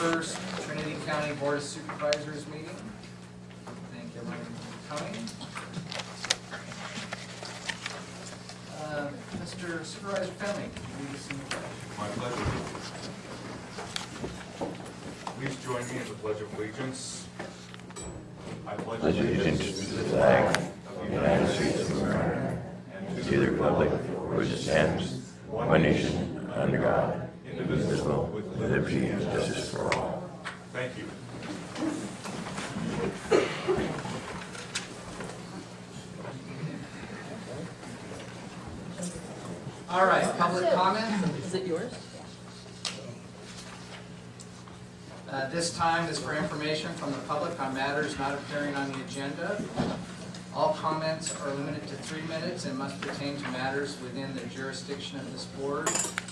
first Trinity County Board of Supervisors meeting. Thank everyone for coming. Uh, Mr. Supervisor Finley, can you lead us in the pledge? My pleasure. Please join me in the Pledge of Allegiance. I pledge allegiance to the flag of the United States of America and to the republic for which it stands, one nation, under God, indivisible, with liberty and justice for all. Thank you. All right, public comment. Is it yours? Uh, This time is for information from the public on matters not appearing on the agenda. All comments are limited to three minutes and must pertain to matters within the jurisdiction of this board.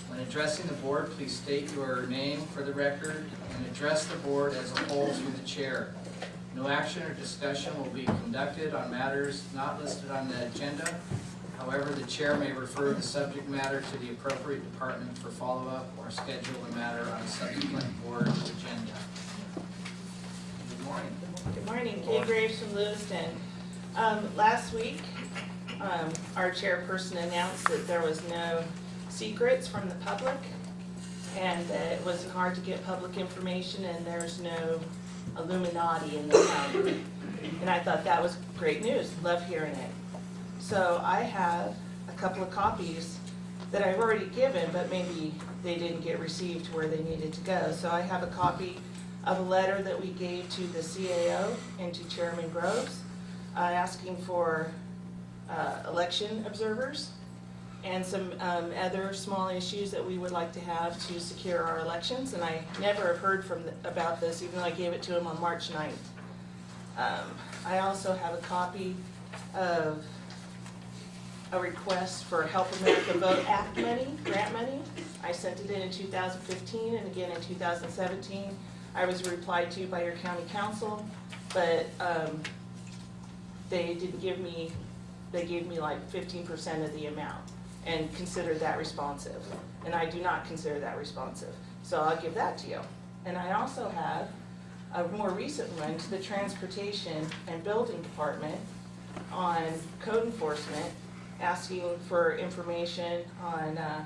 When addressing the board, please state your name for the record and address the board as a whole through the chair. No action or discussion will be conducted on matters not listed on the agenda. However, the chair may refer the subject matter to the appropriate department for follow-up or schedule the matter on a subsequent board agenda. Good morning. Good morning, Kay Graves from Lewiston. Um, last week, um, our chairperson announced that there was no secrets from the public and that it wasn't hard to get public information and there's no Illuminati in the county. And I thought that was great news, love hearing it. So I have a couple of copies that I've already given, but maybe they didn't get received where they needed to go. So I have a copy of a letter that we gave to the CAO and to Chairman Groves, uh, asking for, uh, election observers and some, um, other small issues that we would like to have to secure our elections. And I never have heard from, th- about this, even though I gave it to him on March 9th. Um, I also have a copy of a request for Help America Vote Act money, grant money. I sent it in in 2015 and again in 2017. I was replied to by your county council, but um, they didn't give me, they gave me like 15% of the amount and considered that responsive. And I do not consider that responsive. So I'll give that to you. And I also have a more recent one to the Transportation and Building Department on code enforcement, asking for information on uh,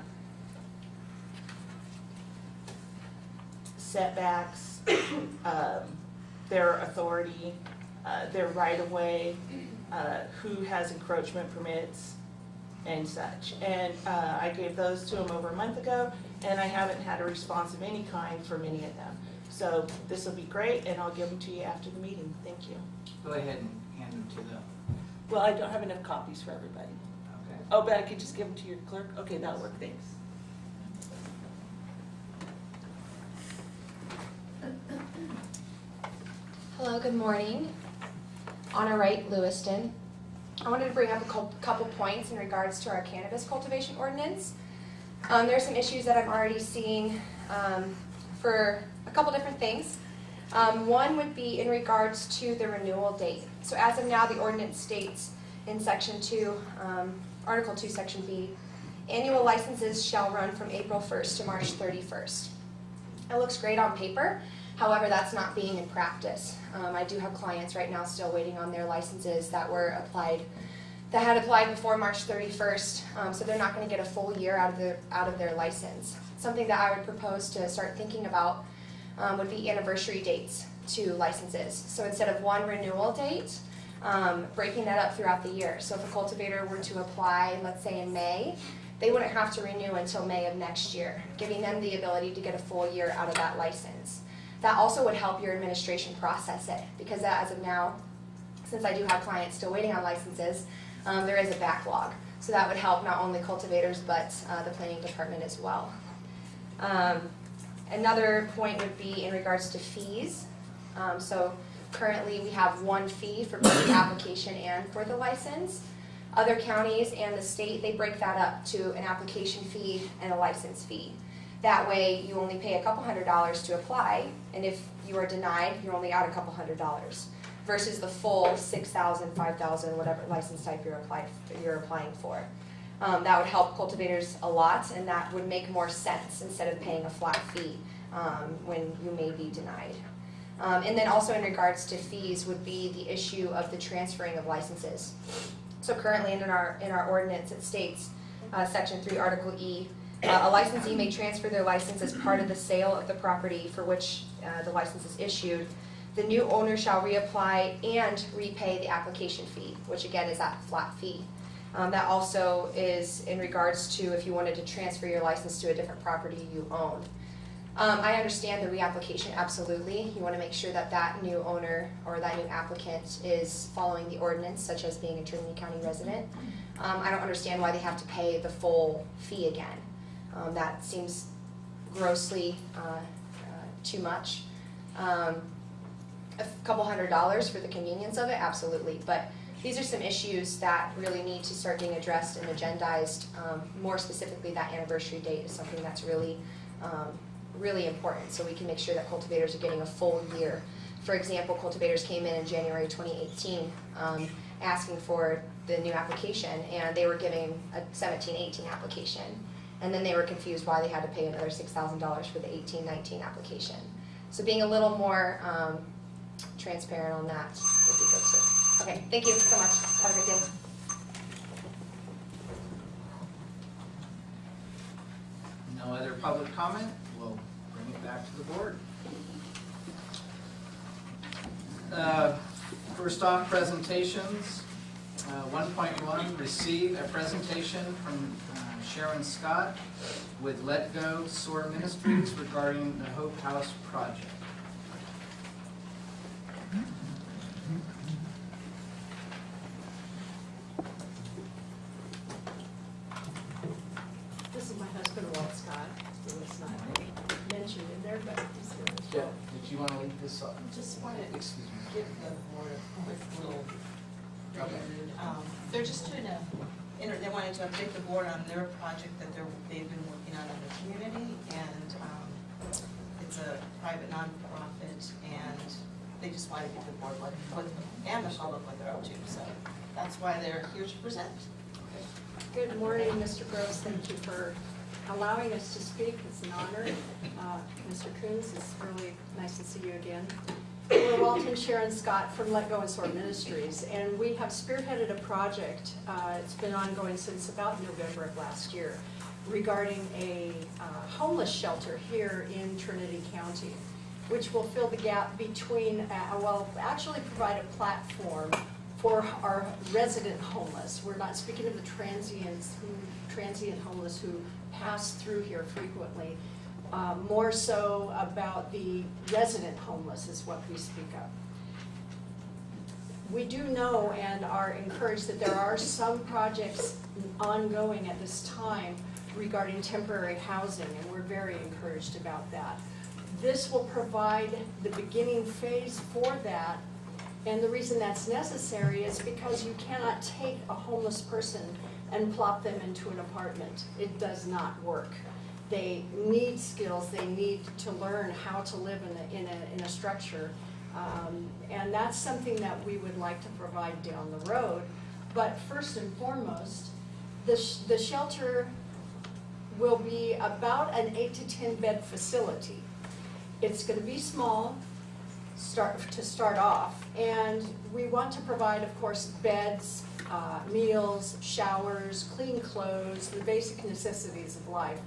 setbacks, um, their authority, uh, their right-of-way, uh, who has encroachment permits, and such. And uh, I gave those to them over a month ago, and I haven't had a response of any kind from any of them. So this will be great, and I'll give them to you after the meeting. Thank you. Go ahead and hand them to them. Well, I don't have enough copies for everybody. okay. Oh, but I could just give them to your clerk? Okay, that'll work, thanks. Hello, good morning. Anna Wright, Lewiston. I wanted to bring up a couple points in regards to our cannabis cultivation ordinance. Um, there are some issues that I'm already seeing um, for a couple different things. Um, one would be in regards to the renewal date. So as of now, the ordinance states in section two, um, article two, section B, annual licenses shall run from April first to March thirty-first. It looks great on paper, however, that's not being in practice. Um, I do have clients right now still waiting on their licenses that were applied, that had applied before March thirty-first, um, so they're not gonna get a full year out of their, out of their license. Something that I would propose to start thinking about, um, would be anniversary dates to licenses. So instead of one renewal date, um, breaking that up throughout the year. So if a cultivator were to apply, let's say in May, they wouldn't have to renew until May of next year, giving them the ability to get a full year out of that license. That also would help your administration process it, because as of now, since I do have clients still waiting on licenses, um, there is a backlog. So that would help not only cultivators, but uh, the planning department as well. Um, Another point would be in regards to fees. Um, So currently, we have one fee for both the application and for the license. Other counties and the state, they break that up to an application fee and a license fee. That way, you only pay a couple hundred dollars to apply, and if you are denied, you're only out a couple hundred dollars. Versus the full six thousand, five thousand, whatever license type you're applied, you're applying for. Um, that would help cultivators a lot, and that would make more sense instead of paying a flat fee. um, when you may be denied. Um, and then also in regards to fees would be the issue of the transferring of licenses. So currently in our, in our ordinance, it states, uh, section three, article E, uh, a licensee may transfer their license as part of the sale of the property for which, uh, the license is issued. The new owner shall reapply and repay the application fee, which again is that flat fee. Um, that also is in regards to if you wanted to transfer your license to a different property you own. Um, I understand the reapplication, absolutely. You wanna make sure that that new owner or that new applicant is following the ordinance, such as being a Trinity County resident. Um, I don't understand why they have to pay the full fee again. Um, that seems grossly, uh, too much. Um, a couple hundred dollars for the convenience of it, absolutely, but these are some issues that really need to start being addressed and agendized. Um, more specifically, that anniversary date is something that's really, um, really important, so we can make sure that cultivators are getting a full year. For example, cultivators came in in January twenty eighteen, um, asking for the new application, and they were giving a 17-18 application. And then they were confused why they had to pay another six thousand dollars for the 18-19 application. So being a little more, um, transparent on that would be good too. Okay, thank you so much. Have a great day. No other public comment? We'll bring it back to the board. Uh, First off, presentations. Uh, One point one, receive a presentation from Sharon Scott with Let Go SOAR Ministries regarding the Hope House project. This is my husband, Walt Scott, who was not mentioned in there, but he's here as Yeah, well. did you want to lead this up? Just wanted to Excuse me. give the board a quick little Okay. prelude. Um, They're just doing a, inter- they wanted to update the board on their project that they're, they've been working on in the community, and um, it's a private nonprofit, and they just want to give the board what, what, and the public what they're up to, so that's why they're here to present. Good morning, Mr. Groves. Thank you for allowing us to speak. It's an honor. Uh, Mr. Coons, it's really nice to see you again. We're Walton Sharon Scott from Let Go and Soar Ministries, and we have spearheaded a project, uh, it's been ongoing since about November of last year, regarding a uh, homeless shelter here in Trinity County, which will fill the gap between, uh, well, actually provide a platform for our resident homeless. We're not speaking of the transients, who, transient homeless who pass through here frequently. Uh, more so about the resident homeless is what we speak of. We do know and are encouraged that there are some projects ongoing at this time regarding temporary housing, and we're very encouraged about that. This will provide the beginning phase for that, and the reason that's necessary is because you cannot take a homeless person and plop them into an apartment. It does not work. They need skills, they need to learn how to live in a, in a, in a structure. Um, and that's something that we would like to provide down the road. But first and foremost, the, sh- the shelter will be about an eight to ten bed facility. It's gonna be small, start, to start off, and we want to provide, of course, beds, uh, meals, showers, clean clothes, the basic necessities of life.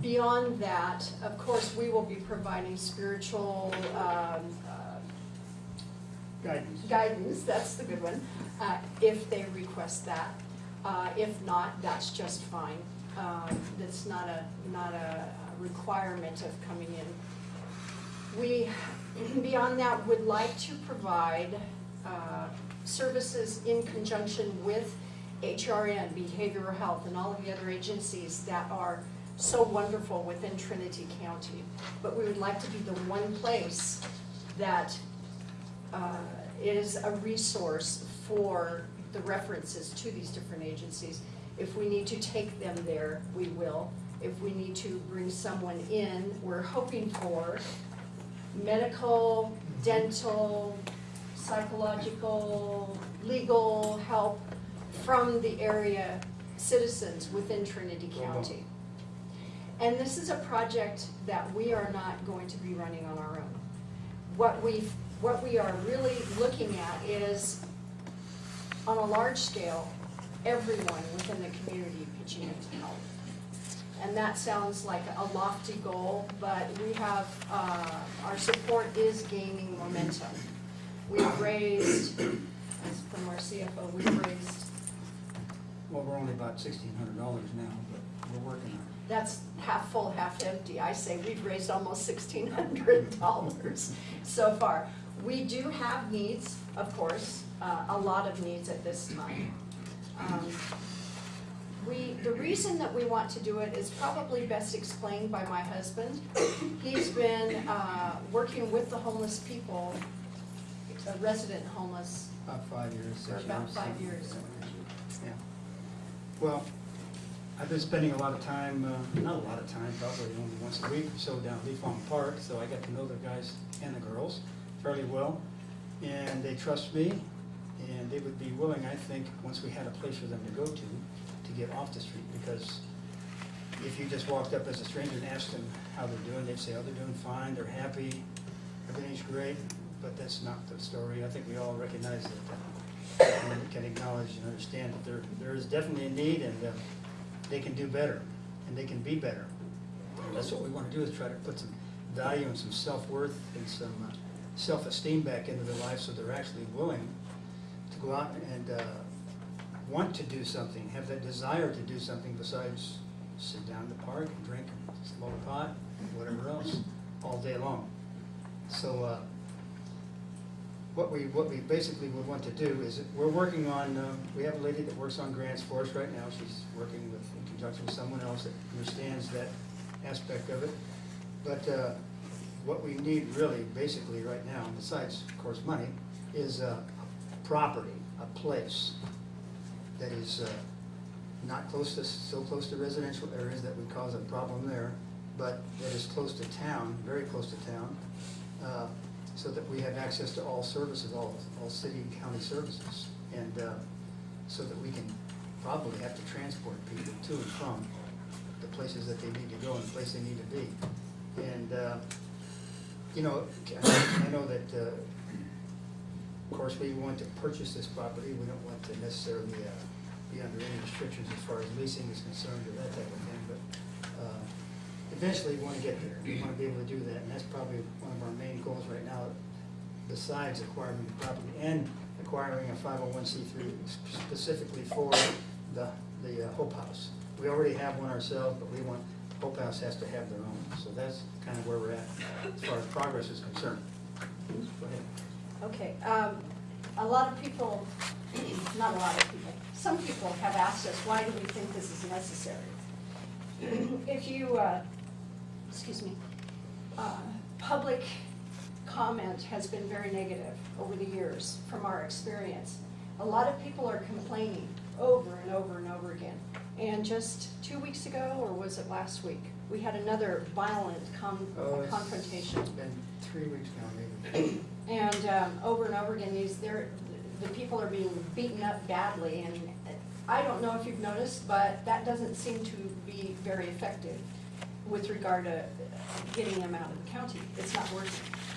Beyond that, of course, we will be providing spiritual, um, uh, Guidance. guidance, that's the good one, uh, if they request that. Uh, if not, that's just fine. Um, that's not a, not a requirement of coming in. We, beyond that, would like to provide, uh, services in conjunction with HRN, Behavioral Health, and all of the other agencies that are so wonderful within Trinity County. But we would like to be the one place that uh, is a resource for the references to these different agencies. If we need to take them there, we will. If we need to bring someone in, we're hoping for medical, dental, psychological, legal help from the area citizens within Trinity County. And this is a project that we are not going to be running on our own. What we, what we are really looking at is, on a large scale, everyone within the community pitching in to help. And that sounds like a lofty goal, but we have, uh, our support is gaining momentum. We've raised, as from our CFO, we've raised, Well, we're only about sixteen hundred dollars now, but we're working on it. that's half full, half empty. I say we've raised almost sixteen hundred dollars so far. We do have needs, of course, uh, a lot of needs at this time. Um, We, the reason that we want to do it is probably best explained by my husband. He's been uh, working with the homeless people, uh, resident homeless, About five years, for years. about five years. Yeah. Well, I've been spending a lot of time, uh, not a lot of time, probably only once a week or so down Lee Fong Park, so I got to know the guys and the girls fairly well. And they trust me, and they would be willing, I think, once we had a place for them to go to, to get off the street, because if you just walked up as a stranger and asked them how they're doing, they'd say, oh, they're doing fine, they're happy, everything's great, but that's not the story. I think we all recognize that, uh, and can acknowledge and understand that there, there is definitely a need, and uh, they can do better, and they can be better. And That's what we want to do, is try to put some value and some self-worth and some uh, self-esteem back into their lives, so they're actually willing go out and uh, want to do something, have that desire to do something besides sit down in the park and drink and smoke pot, whatever else, all day long. So, uh, what we, what we basically would want to do is, we're working on, uh, we have a lady that works on grants for us right now, she's working with, in conjunction with someone else that understands that aspect of it. But, uh, what we need really, basically, right now, besides, of course, money, is uh, property, a place that is uh, not close to, so close to residential areas that would cause a problem there, but that is close to town, very close to town, uh, so that we have access to all services, all, all city and county services. And uh, so that we can probably have to transport people to and from the places that they need to go and the place they need to be. And, uh, you know, I know that, uh, of course, we want to purchase this property, we don't want to necessarily uh, be under any restrictions as far as leasing is concerned or that type of thing, but uh, eventually we want to get there, we want to be able to do that, and that's probably one of our main goals right now, besides acquiring the property and acquiring a five oh one C three specifically for the, the uh, Hope House. We already have one ourselves, but we want, Hope House has to have their own, so that's kind of where we're at as far as progress is concerned. Go ahead. Okay, um, a lot of people, not a lot of people, some people have asked us, why do we think this is necessary? If you, uh, excuse me, uh, public comment has been very negative over the years from our experience. A lot of people are complaining over and over and over again. And just two weeks ago, or was it last week, we had another violent con- Oh, confrontation. It's been three weeks now, maybe. And um, over and over again, these, the people are being beaten up badly, and I don't know if you've noticed, but that doesn't seem to be very effective with regard to getting them out of the county. It's not working.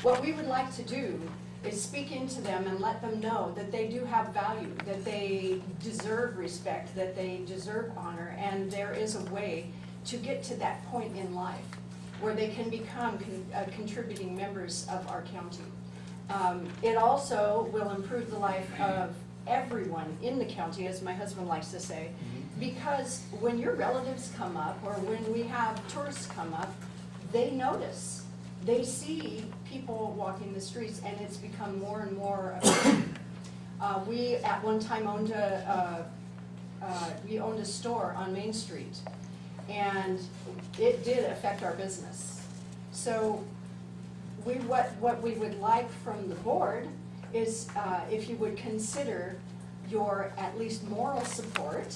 What we would like to do is speak into them and let them know that they do have value, that they deserve respect, that they deserve honor, and there is a way to get to that point in life where they can become con- uh, contributing members of our county. Um, It also will improve the life of everyone in the county, as my husband likes to say, because when your relatives come up, or when we have tourists come up, they notice. They see people walking the streets, and it's become more and more. Uh, We, at one time, owned a, uh, uh, we owned a store on Main Street, and it did affect our business. So we, what, what we would like from the board is uh, if you would consider your at least moral support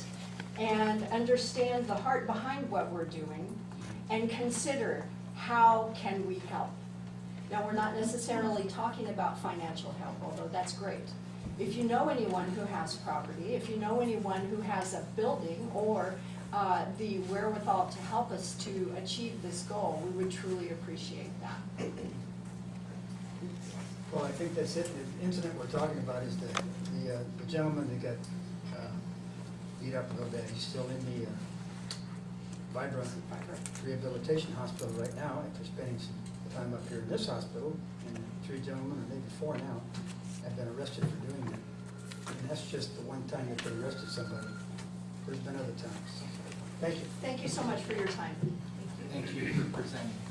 and understand the heart behind what we're doing and consider how can we help. Now, we're not necessarily talking about financial help, although that's great. If you know anyone who has property, if you know anyone who has a building or uh, the wherewithal to help us to achieve this goal, we would truly appreciate that. Well, I think that's it. The incident we're talking about is the, the uh, the gentleman that got uh, beat up a little bit. He's still in the uh, Vibra Rehabilitation Hospital right now after spending some time up here in this hospital. And three gentlemen, or maybe four now, have been arrested for doing that. And that's just the one time that they arrested somebody. There's been other times. Thank you. Thank you so much for your time. Thank you for presenting.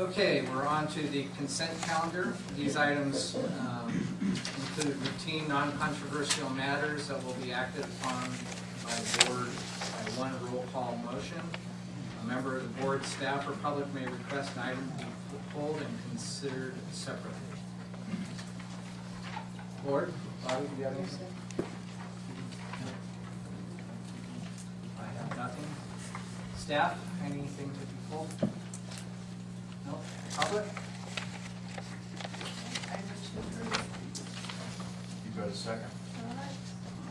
Okay, we're on to the consent calendar. These items um, include routine, non-controversial matters that will be acted upon by the board by one roll call motion. A member of the board, staff, or public may request an item be pulled and considered separately. Board, Bobby, do you have anything? I have nothing. Staff, anything to be pulled? No? Public? You got a second? All right.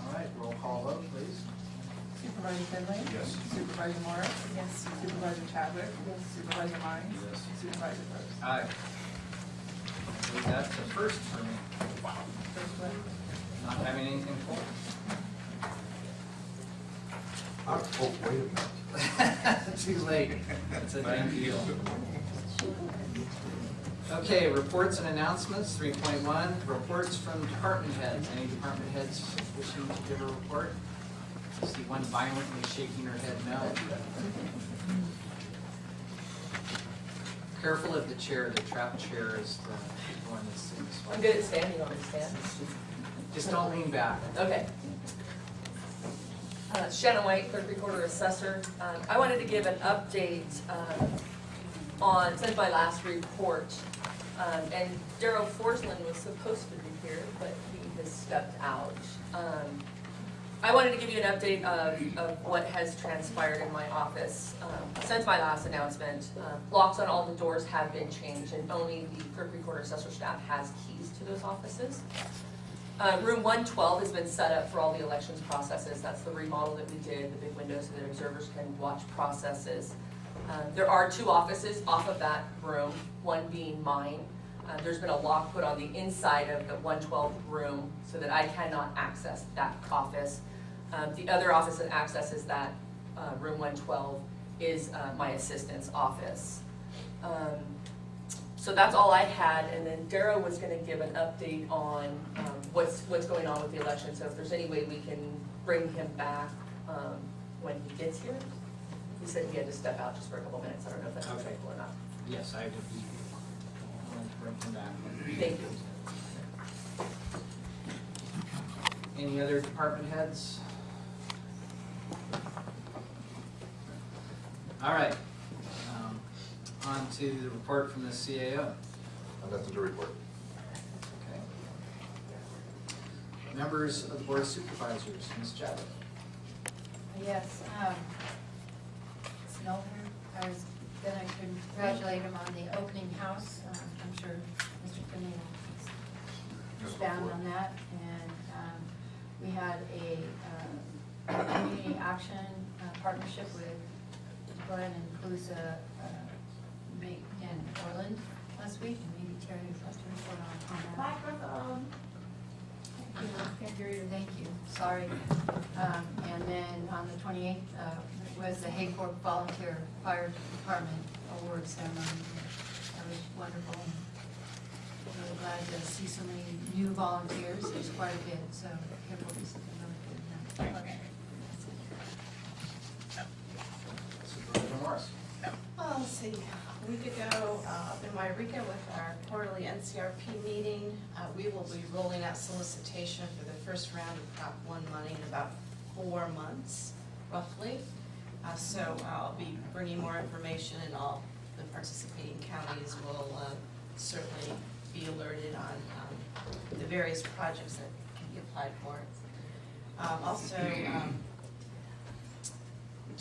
All right, roll call vote, please. Supervisor Finley? Yes. Supervisor Morris? Yes. Supervisor Chadwick? Yes. Supervisor Myers? Yes. Supervisor Groves? Aye. I that's the first for me, First one? not having anything for pulled. Oh, wait a minute. Too late. It's a done deal. Okay, reports and announcements, three point one, reports from department heads. Any department heads wishing to give a report? I see one violently shaking her head no. Careful of the chair, the trap chair is the one that's in this I'm good at standing on the stand. Just don't lean back. Okay. Uh, Shannon White, clerk recorder assessor. Um, I wanted to give an update um, on, since my last report. Um, And Daryl Forslund was supposed to be here, but he has stepped out. Um, I wanted to give you an update of, of what has transpired in my office um, since my last announcement. Uh, Locks on all the doors have been changed and only the clerk recorder assessor staff has keys to those offices. Uh, room one twelve has been set up for all the elections processes, that's the remodel that we did, the big windows so that observers can watch processes. Uh, there are two offices off of that room, one being mine. Uh, there's been a lock put on the inside of the one twelfth room so that I cannot access that office. Um, the other office that accesses that, uh, room one twelve is, uh, my assistant's office. Um, so that's all I had, and then Darrow was gonna give an update on, um, what's, what's going on with the election, so if there's any way we can bring him back, um, when he gets here. He said he had to step out just for a couple minutes, I don't know if that's Okay. acceptable or not. Yes, I would be willing to bring him back. Thank you. Any other department heads? All right. Um, On to the report from the CAO. I have nothing to report. Okay. Members of the Board of Supervisors, Ms. Chadwick. Yes, um, Snowden, I was gonna congratulate him on the opening house. Um, I'm sure Mr. Finley will expand on that. And, um, we had a, uh, community action uh, partnership with Glenn and Colusa, uh, in Orland last week. And maybe Terry wants to report on, on that. Microphone. Thank you. You. Thank you, sorry. Um, and then on the twenty-eighth, uh, was the Hayfork Volunteer Fire Department Award Ceremony. That was wonderful. I'm Really glad to see so many new volunteers, there's quite a bit, so Hayfork is really good. Okay. Supervisor Morris. Well, let's see, a week ago, uh, in Yreka with our quarterly NCRP meeting, uh, we will be rolling out solicitation for the first round of Prop One money in about four months, roughly. Uh, so I'll be bringing more information and all the participating counties will, uh, certainly be alerted on, um, the various projects that can be applied for. Um, also, um,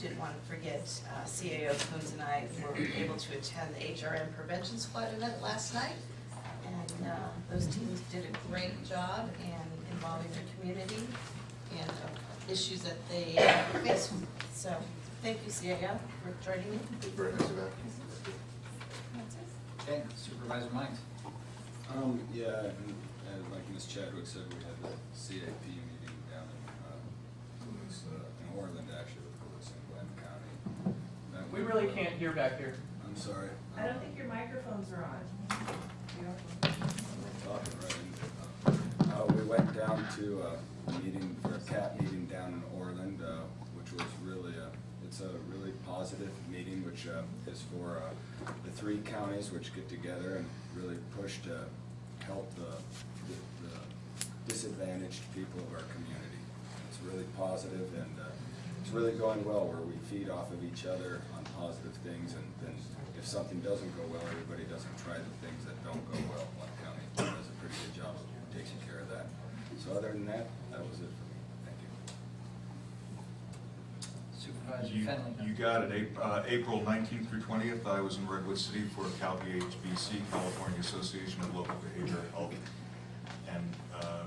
didn't want to forget, uh, CAO Coons and I were able to attend the HRN Prevention Squad event last night. And uh, those teams did a great job, in involving their community and uh, issues that they face. So, thank you, CAF, for joining me. Very nice of that. Okay, Supervisor Myers. Um, yeah, and, and like Ms. Chadwick said, we had the CAP meeting down in, uh, Lewis, uh, in Orland, actually, with Lewis and Glenn County. Met We with, really uh, can't hear back here. I'm sorry. I don't think your microphones are on. Talking right into it. Uh, we went down to uh, a meeting, for a CAP meeting down in Orland, uh, which was really, a it's a really positive meeting, which uh, is for uh, the three counties which get together and really push to help the the- the disadvantaged people of our community. It's really positive and uh, it's really going well, where we feed off of each other on positive things, and then if something doesn't go well, everybody doesn't try the things that don't go well. One county does a pretty good job of taking care of that. So other than that, that was it for me. Thank you. Supervisor You, Finley. you got it, Ap- uh, April nineteenth through twentieth, I was in Redwood City for CalBHBC, California Association of Local Behavioral Health and, uh,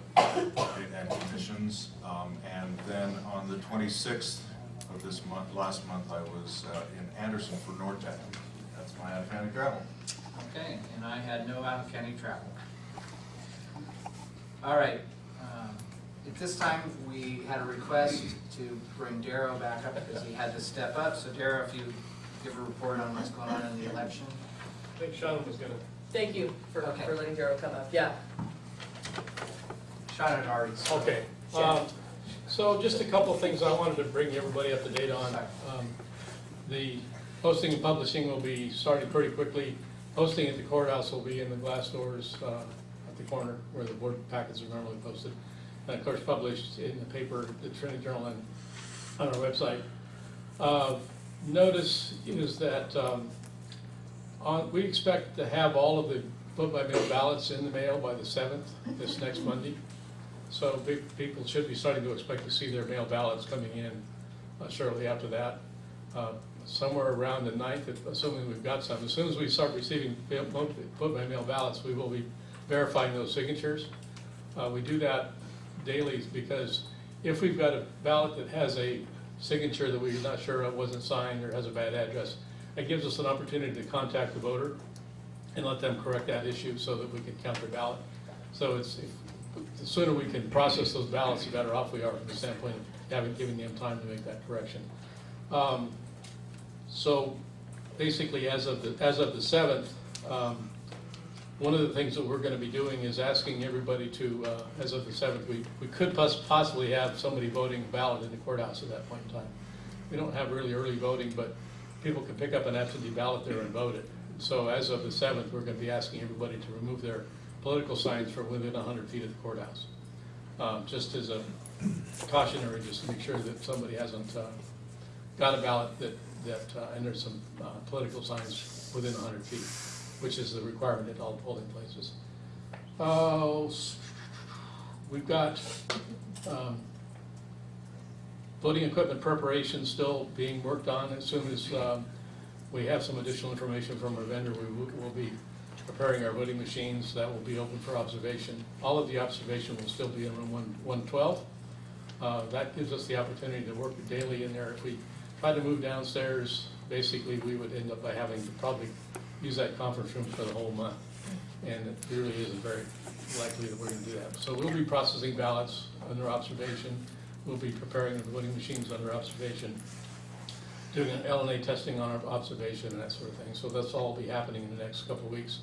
and commissions. Um, and then on the twenty-sixth of this month, last month, I was, uh, in Anderson for NORTEC. That's my out-of-county travel. Okay, and I had no out-of-county travel. All right, at this time, we had a request to bring Darrow back up because he had to step up. So Darrow, if you give a report on what's going on in the election. I think Sean was gonna. Thank you for, Okay. for letting Darrow come up, yeah. Sean had already. spoken. Okay, um, so just a couple of things I wanted to bring everybody up to date on. Um, The posting and publishing will be starting pretty quickly. Posting at the courthouse will be in the glass doors, uh, at the corner where the board packets are normally posted. And of course, published in the paper, the Trinity Journal and on our website. Uh, Notice is that, um, on, we expect to have all of the vote-by-mail ballots in the mail by the seventh, this next Monday. So pe- people should be starting to expect to see their mail ballots coming in uh, shortly after that. Uh, Somewhere around the ninth, if- assuming we've got some, as soon as we start receiving mail- vote by mail ballots, we will be verifying those signatures. Uh, We do that daily because if we've got a ballot that has a signature that we're not sure of wasn't signed or has a bad address, it gives us an opportunity to contact the voter and let them correct that issue so that we can count their ballot. So it's, if- the sooner we can process those ballots, the better off we are from the standpoint of having, giving them time to make that correction. Um, So basically, as of the, as of the seventh, um, one of the things that we're gonna be doing is asking everybody to, uh, as of the seventh, we, we could pos- possibly have somebody voting ballot in the courthouse at that point in time. We don't have really early voting, but people can pick up an absentee ballot there and vote it. So as of the seventh, we're gonna be asking everybody to remove their political signs from within hundred feet of the courthouse. Um, just as a cautionary, just to make sure that somebody hasn't, uh, got a ballot that, that, uh, and there's some, uh, political signs within hundred feet, which is the requirement at all polling places. Uh, we've got, um, voting equipment preparation still being worked on. As soon as, um, we have some additional information from our vendor, we will, be preparing our voting machines. That will be open for observation. All of the observation will still be in room one, one twelve. Uh, that gives us the opportunity to work daily in there. If we try to move downstairs, basically, we would end up by having to probably use that conference room for the whole month. And it really isn't very likely that we're gonna do that. So we'll be processing ballots under observation. We'll be preparing the voting machines under observation, doing LNA testing on our observation and that sort of thing. So that's all be happening in the next couple of weeks.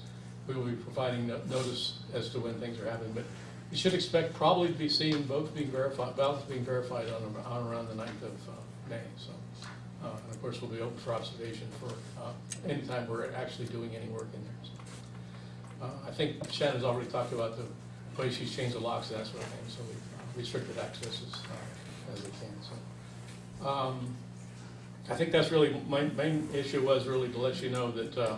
We will be providing no- notice as to when things are happening, but you should expect probably to be seeing votes being verified, ballots being verified on, on around the ninth of uh, May, so. Uh, and of course, we'll be open for observation for, uh, anytime we're actually doing any work in there, so. Uh, I think Shannon's already talked about the way she's changed the locks and that sort of thing, so we've uh, restricted access as, uh, as we can, so. Um, I think that's really, my main issue was really to let you know that, uh,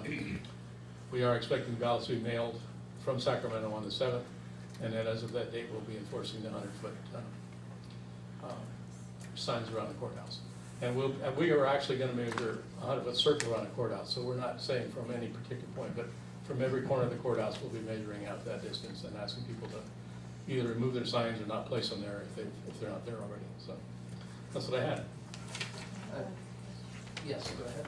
we are expecting ballots to be mailed from Sacramento on the seventh, and then as of that date, we'll be enforcing the hundred foot, uh, um, signs around the courthouse. And we'll, and we are actually gonna measure a hundred foot circle around the courthouse, so we're not saying from any particular point, but from every corner of the courthouse, we'll be measuring out that distance and asking people to either remove their signs or not place them there if they, if they're not there already, so. That's what I had. Uh, Yes, go ahead.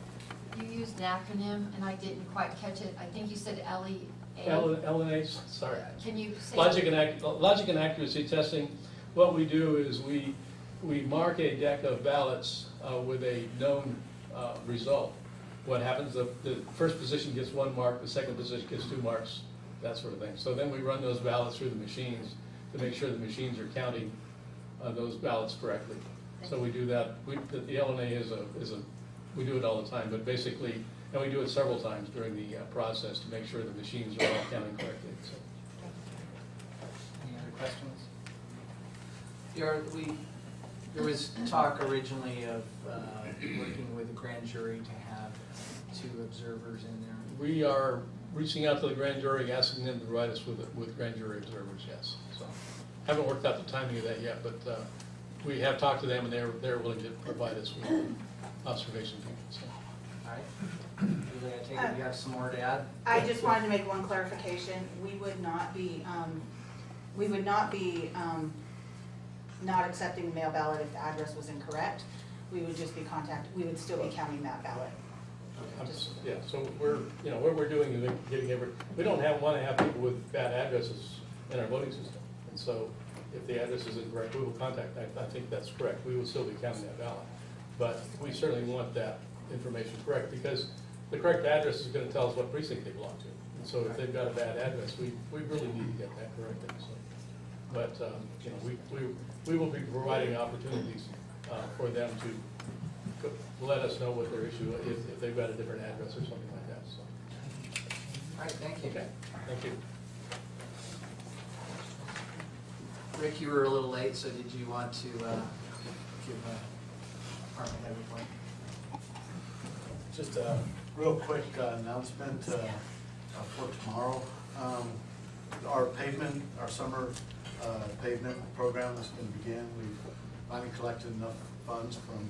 You used an acronym and I didn't quite catch it. I think you said E LEA. L, L and A, sorry. Can you say? Logic and ac, logic and accuracy testing, what we do is we, we mark a deck of ballots, uh, with a known, uh, result. What happens, the, the first position gets one mark, the second position gets two marks, that sort of thing. So then we run those ballots through the machines to make sure the machines are counting, uh, those ballots correctly. So we do that, we, the- the L and A is a, is a, we do it all the time, but basically, and we do it several times during the, uh, process to make sure the machines are all counting correctly, so. Any other questions? There, we, there was talk originally of uh, working with a grand jury to have two observers in there. We are reaching out to the grand jury, asking them to provide us with, with grand jury observers, yes, so. Haven't worked out the timing of that yet, but, uh, we have talked to them and they're, they're willing to provide us with observation people, so. All right. Julie, I take it you have some more to add? I just wanted to make one clarification. We would not be, um, we would not be, um, not accepting the mail ballot if the address was incorrect. We would just be contact, we would still be counting that ballot. S- Yeah, so we're, you know, what we're doing is getting every, we don't have, wanna have people with bad addresses in our voting system. And so if the address is incorrect, we will contact, I, I think that's correct, we will still be counting that ballot. But we certainly want that information correct, because the correct address is gonna tell us what precinct they belong to. And so if they've got a bad address, we, we really need to get that corrected, so. But, um, you know, we, we, we will be providing opportunities, uh, for them to let us know what their issue, if, if they've got a different address or something like that, so. All right, thank you. Okay, thank you. Rick, you were a little late, so did you want to uh, give a department head report? Just a real quick uh, announcement uh, uh, for tomorrow. Um, Our pavement, our summer uh, pavement program is going to begin. We've finally collected enough funds from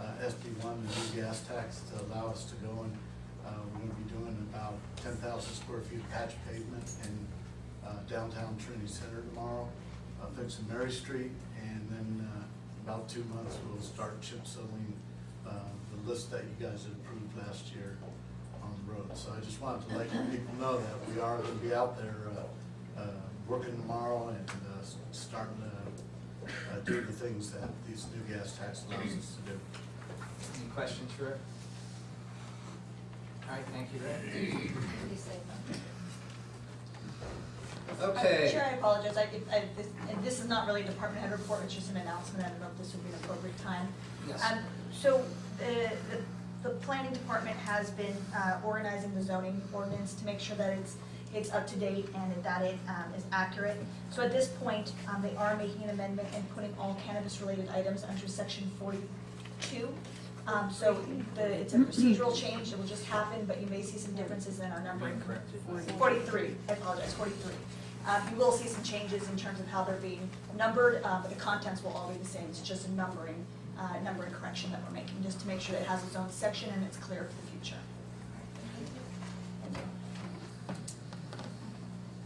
uh, SB one, the new gas tax, to allow us to go and, uh, we're going to be doing about ten thousand square feet of patch pavement in uh, downtown Trinity Center tomorrow, uh, fixing Mary Street, and then uh, about two months, we'll start chip sealing the list that you guys approved last year on the road. So I just wanted to let people know that we are gonna be out there, working tomorrow and, starting to, uh, do the things that these new gas tax allows us to do. Any questions for Rick? All right, thank you, Rick. What do you say? Okay. Chair, I apologize, I, I, this, and this is not really a department head report, it's just an announcement, I don't know if this would be an appropriate time. Yes. Um, so, the, the, the planning department has been, uh, organizing the zoning ordinance to make sure that it's, it's up to date and that it, um, is accurate. So at this point, um, they are making an amendment and putting all cannabis-related items under section forty-two. Um, so the, it's a procedural change, it will just happen, but you may see some differences in our numbering. Forty-three, I apologize, forty-three. Um, you will see some changes in terms of how they're being numbered, uh, but the contents will all be the same, it's just a numbering, uh, numbering correction that we're making, just to make sure it has its own section and it's clear for the future.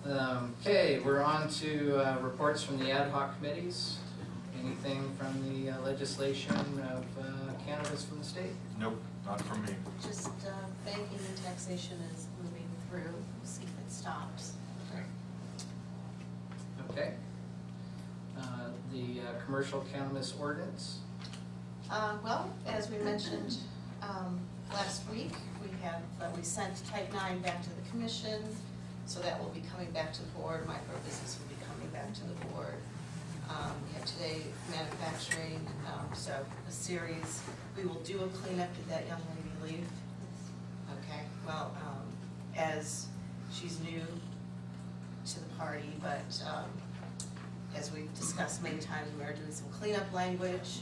Um, Okay, we're on to uh, reports from the ad hoc committees. Anything from the uh, legislation of uh, cannabis from the state? Nope, not from me. Just uh, banking and taxation is moving through, we'll see if it stops. Okay. Uh, The uh, commercial cannabis ordinance? Uh, well, as we mentioned, um, last week, we have, uh, we sent type nine back to the commission, so that will be coming back to the board, micro business will be coming back to the board. Um, we have today manufacturing, um, so a series, we will do a cleanup, did that young lady leave? Okay, well, um, as she's new to the party, but, um, as we've discussed many times, we are doing some cleanup language,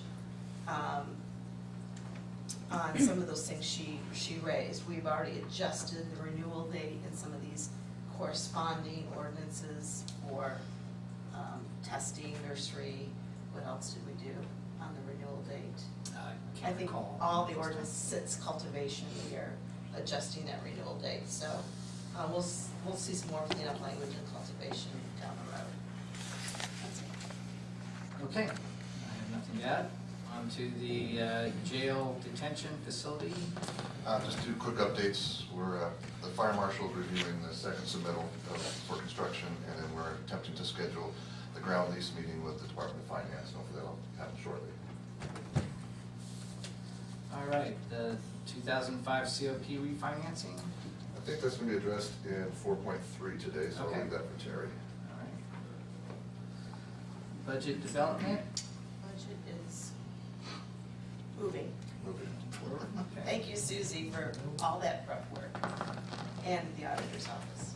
um, on some of those things she, she raised. We've already adjusted the renewal date in some of these corresponding ordinances for, um, testing, nursery, what else did we do on the renewal date? I I can't think recall. all the ordinance sits cultivation, we are adjusting that renewal date, so, uh, we'll, s- we'll see some more cleanup language in cultivation down the road. Okay, I have nothing to add. To the uh, jail detention facility. Uh, Just two quick updates. We're, uh, the fire marshal is reviewing the second submittal of- for construction, and then we're attempting to schedule the ground lease meeting with the Department of Finance. Hopefully that'll happen shortly. All right, the 2005 COP refinancing. I think that's going to be addressed in 4.3 today, so I'll leave that for Terry. All right. Budget development. Budget is moving. Moving. Thank you, Susie, for all that prep work, and the auditor's office.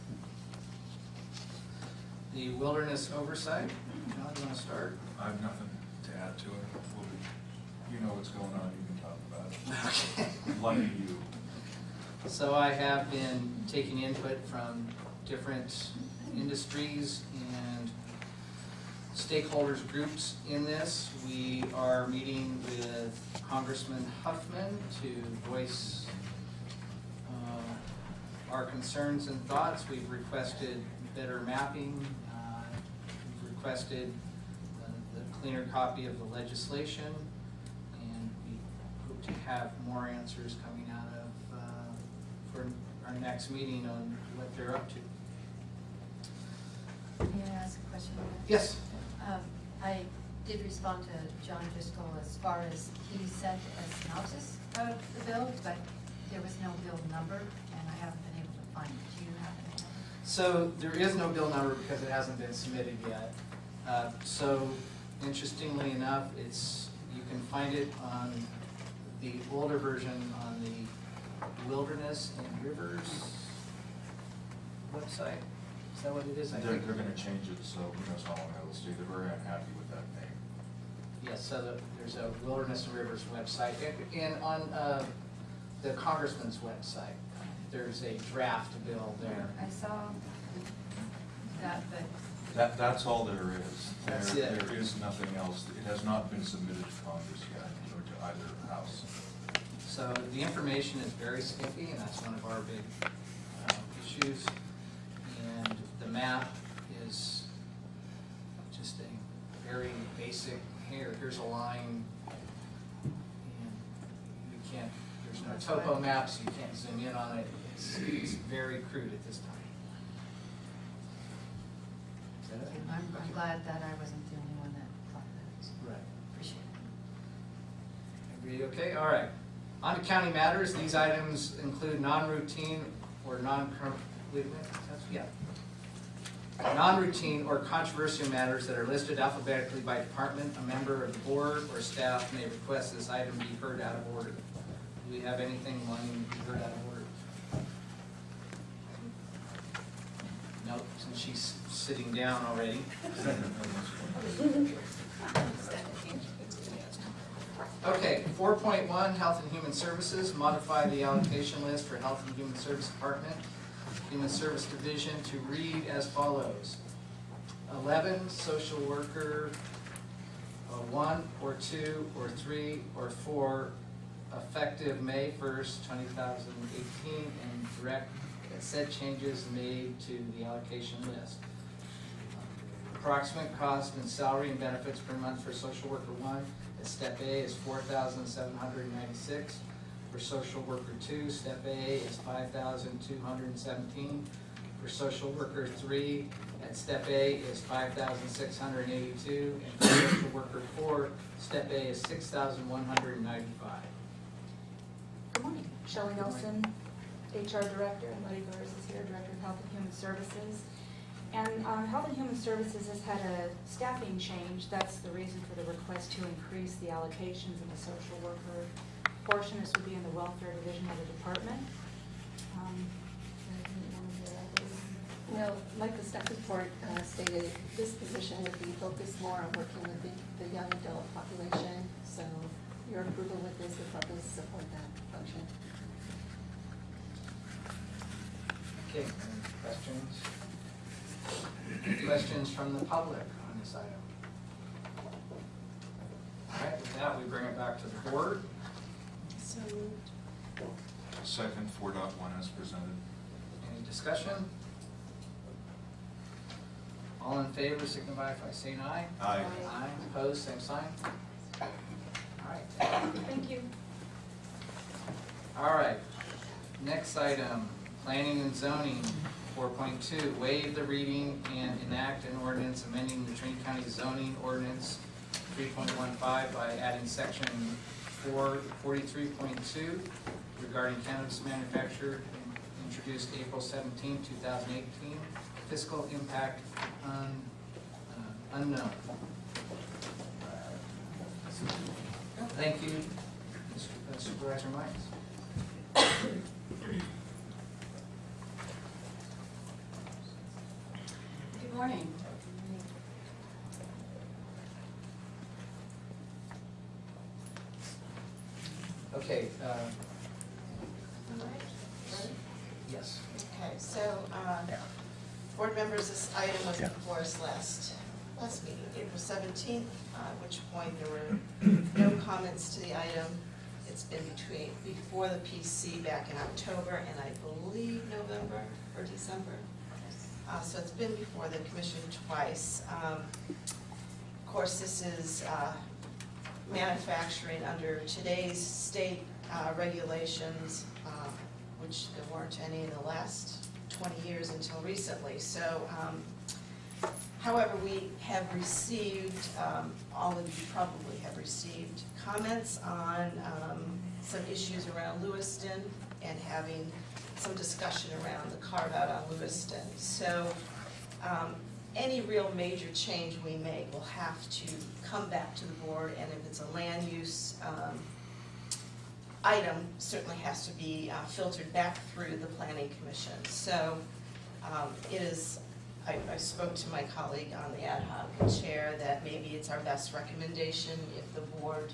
The wilderness oversight. John, you want to start? I have nothing to add to it. We'll You know what's going on, you can talk about it. Okay. Lucky you. So I have been taking input from different industries and stakeholders groups in this. We are meeting with Congressman Huffman to voice uh, our concerns and thoughts. We've requested better mapping. uh, We've requested uh, the cleaner copy of the legislation. And we hope to have more answers coming out of, uh, for our next meeting on what they're up to. May I ask a question? Yes? Um, I did respond to John Driscoll as far as he sent a synopsis of the bill, but there was no bill number, and I haven't been able to find it. Do you have? So there is no bill number because it hasn't been submitted yet. Uh, So interestingly enough, it's, you can find it on the older version on the Wilderness and Rivers website. Is that what it is? I They're, think. they're gonna change it, so who knows how long it'll stay. They're very unhappy with that name. Yes, so the- there's a Wilderness and Rivers website. And- And on uh, the congressman's website, there's a draft bill there. I saw that, but That, that's all there is. That's There- it. There is nothing else. It has not been submitted to Congress yet, or to either house. So the information is very skimpy, and that's one of our big uh, issues. Map is just a very basic, here, here's a line. And you can't, there's no topo maps, you can't zoom in on it. It's, it's very crude at this time. Is that it? I'm, glad that I wasn't the only one that thought that. Right. Appreciate it. Agreed, okay, all right. On to county matters, these items include non-routine or non, wait a minute, that's, yeah. Non-routine or controversial matters that are listed alphabetically by department, a member of the board or staff may request this item be heard out of order. Do we have anything wanting to be heard out of order? Nope, since she's sitting down already. Okay, four point one, Health and Human Services, modify the allocation list for Health and Human Service Department, Human Service Division to read as follows. 11, social worker uh, 1 or 2 or 3 or 4 effective May 1st, 2018 and direct uh, said changes made to the allocation list. Approximate cost and salary and benefits per month for social worker 1 at step A is 4796 for social worker two, step A is five thousand two hundred seventeen. For social worker three, at step A is five thousand six hundred eighty-two. And for social worker four, step A is six thousand one hundred ninety-five. Good morning. Shelley Nelson, HR Director, and Letty Burrs is here, Director of Health and Human Services. And um, Health and Human Services has had a staffing change. That's the reason for the request to increase the allocations in the social worker portion. This would be in the welfare division of the department. Um, you wanted to add, Louise? No, like the staff report uh, stated, this position would be focused more on working with the, the young adult population. So your approval with this would probably support that function. Okay, any questions? Questions from the public on this item? All right, with that, we bring it back to the board. So moved. Second, four dot one as presented. Any discussion? All in favor, signify by saying aye. Aye. Aye, opposed, same sign. All right, Thank you. all right. Next item, planning and zoning, four point two, waive the reading and enact an ordinance amending the Trinity County zoning ordinance three point one five by adding section four, forty-three point two regarding cannabis manufacture introduced April 17, thousand eighteen, fiscal impact un, uh, unknown. Thank you, Mr. Supervisor Miles. Good morning. Okay, uh, yes. Okay, so, uh, board members, this item was before us last, last meeting, April seventeenth, at which point there were no comments to the item. It's been between, before the PC back in October and I believe November or December. Uh, so it's been before the commission twice. Um, of course, this is, uh, manufacturing under today's state, uh, regulations, uh, which there weren't any in the last twenty years until recently. So, um, however, we have received, um, all of you probably have received comments on, um, some issues around Lewiston and having some discussion around the carve-out on Lewiston. So, um, any real major change we make will have to come back to the board, and if it's a land use, um, item, certainly has to be uh, filtered back through the planning commission. So, um, it is, I, I spoke to my colleague on the ad hoc chair that maybe it's our best recommendation if the board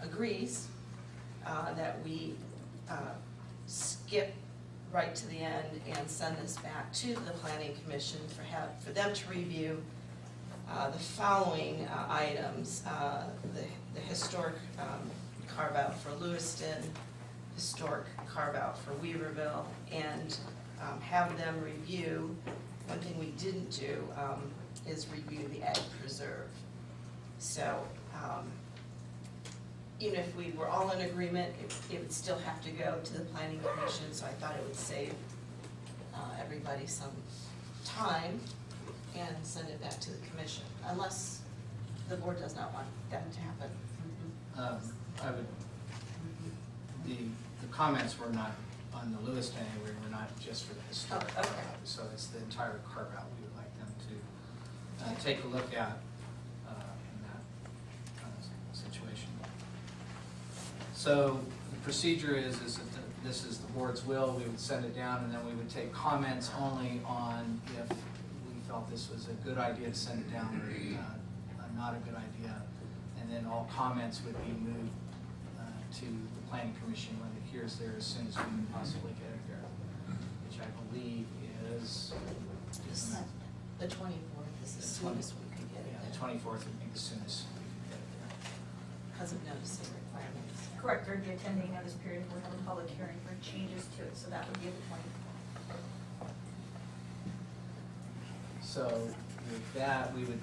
agrees, uh, that we, uh, skip right to the end and send this back to the planning commission for have, for them to review uh, the following uh, items, uh, the, the historic um, carve-out for Lewiston, historic carve-out for Weaverville, and um, have them review, one thing we didn't do um, is review the ag preserve. So, um, even if we were all in agreement, it, it would still have to go to the planning commission, so I thought it would save uh, everybody some time and send it back to the commission, unless the board does not want that to happen. Um, I would, the, the comments were not on the Lewiston anyway, were not just for the historic Oh, okay. So it's the entire carve-out we would like them to, uh, take a look at, uh, in that kind of situation. So the procedure is, is that the- this is the board's will, we would send it down, and then we would take comments only on if we felt this was a good idea to send it down, or, uh, not a good idea. And then all comments would be moved, uh, to the planning commission when it hears there as soon as we can possibly get it there, which I believe is, The twenty-fourth is the soonest we could get it yeah, the twenty-fourth would be the soonest we could get it there. because of requirements. Correct, there'd be a ten-day notice period, we'll have a public hearing for changes to it, so that would be the twenty. So with that, we would,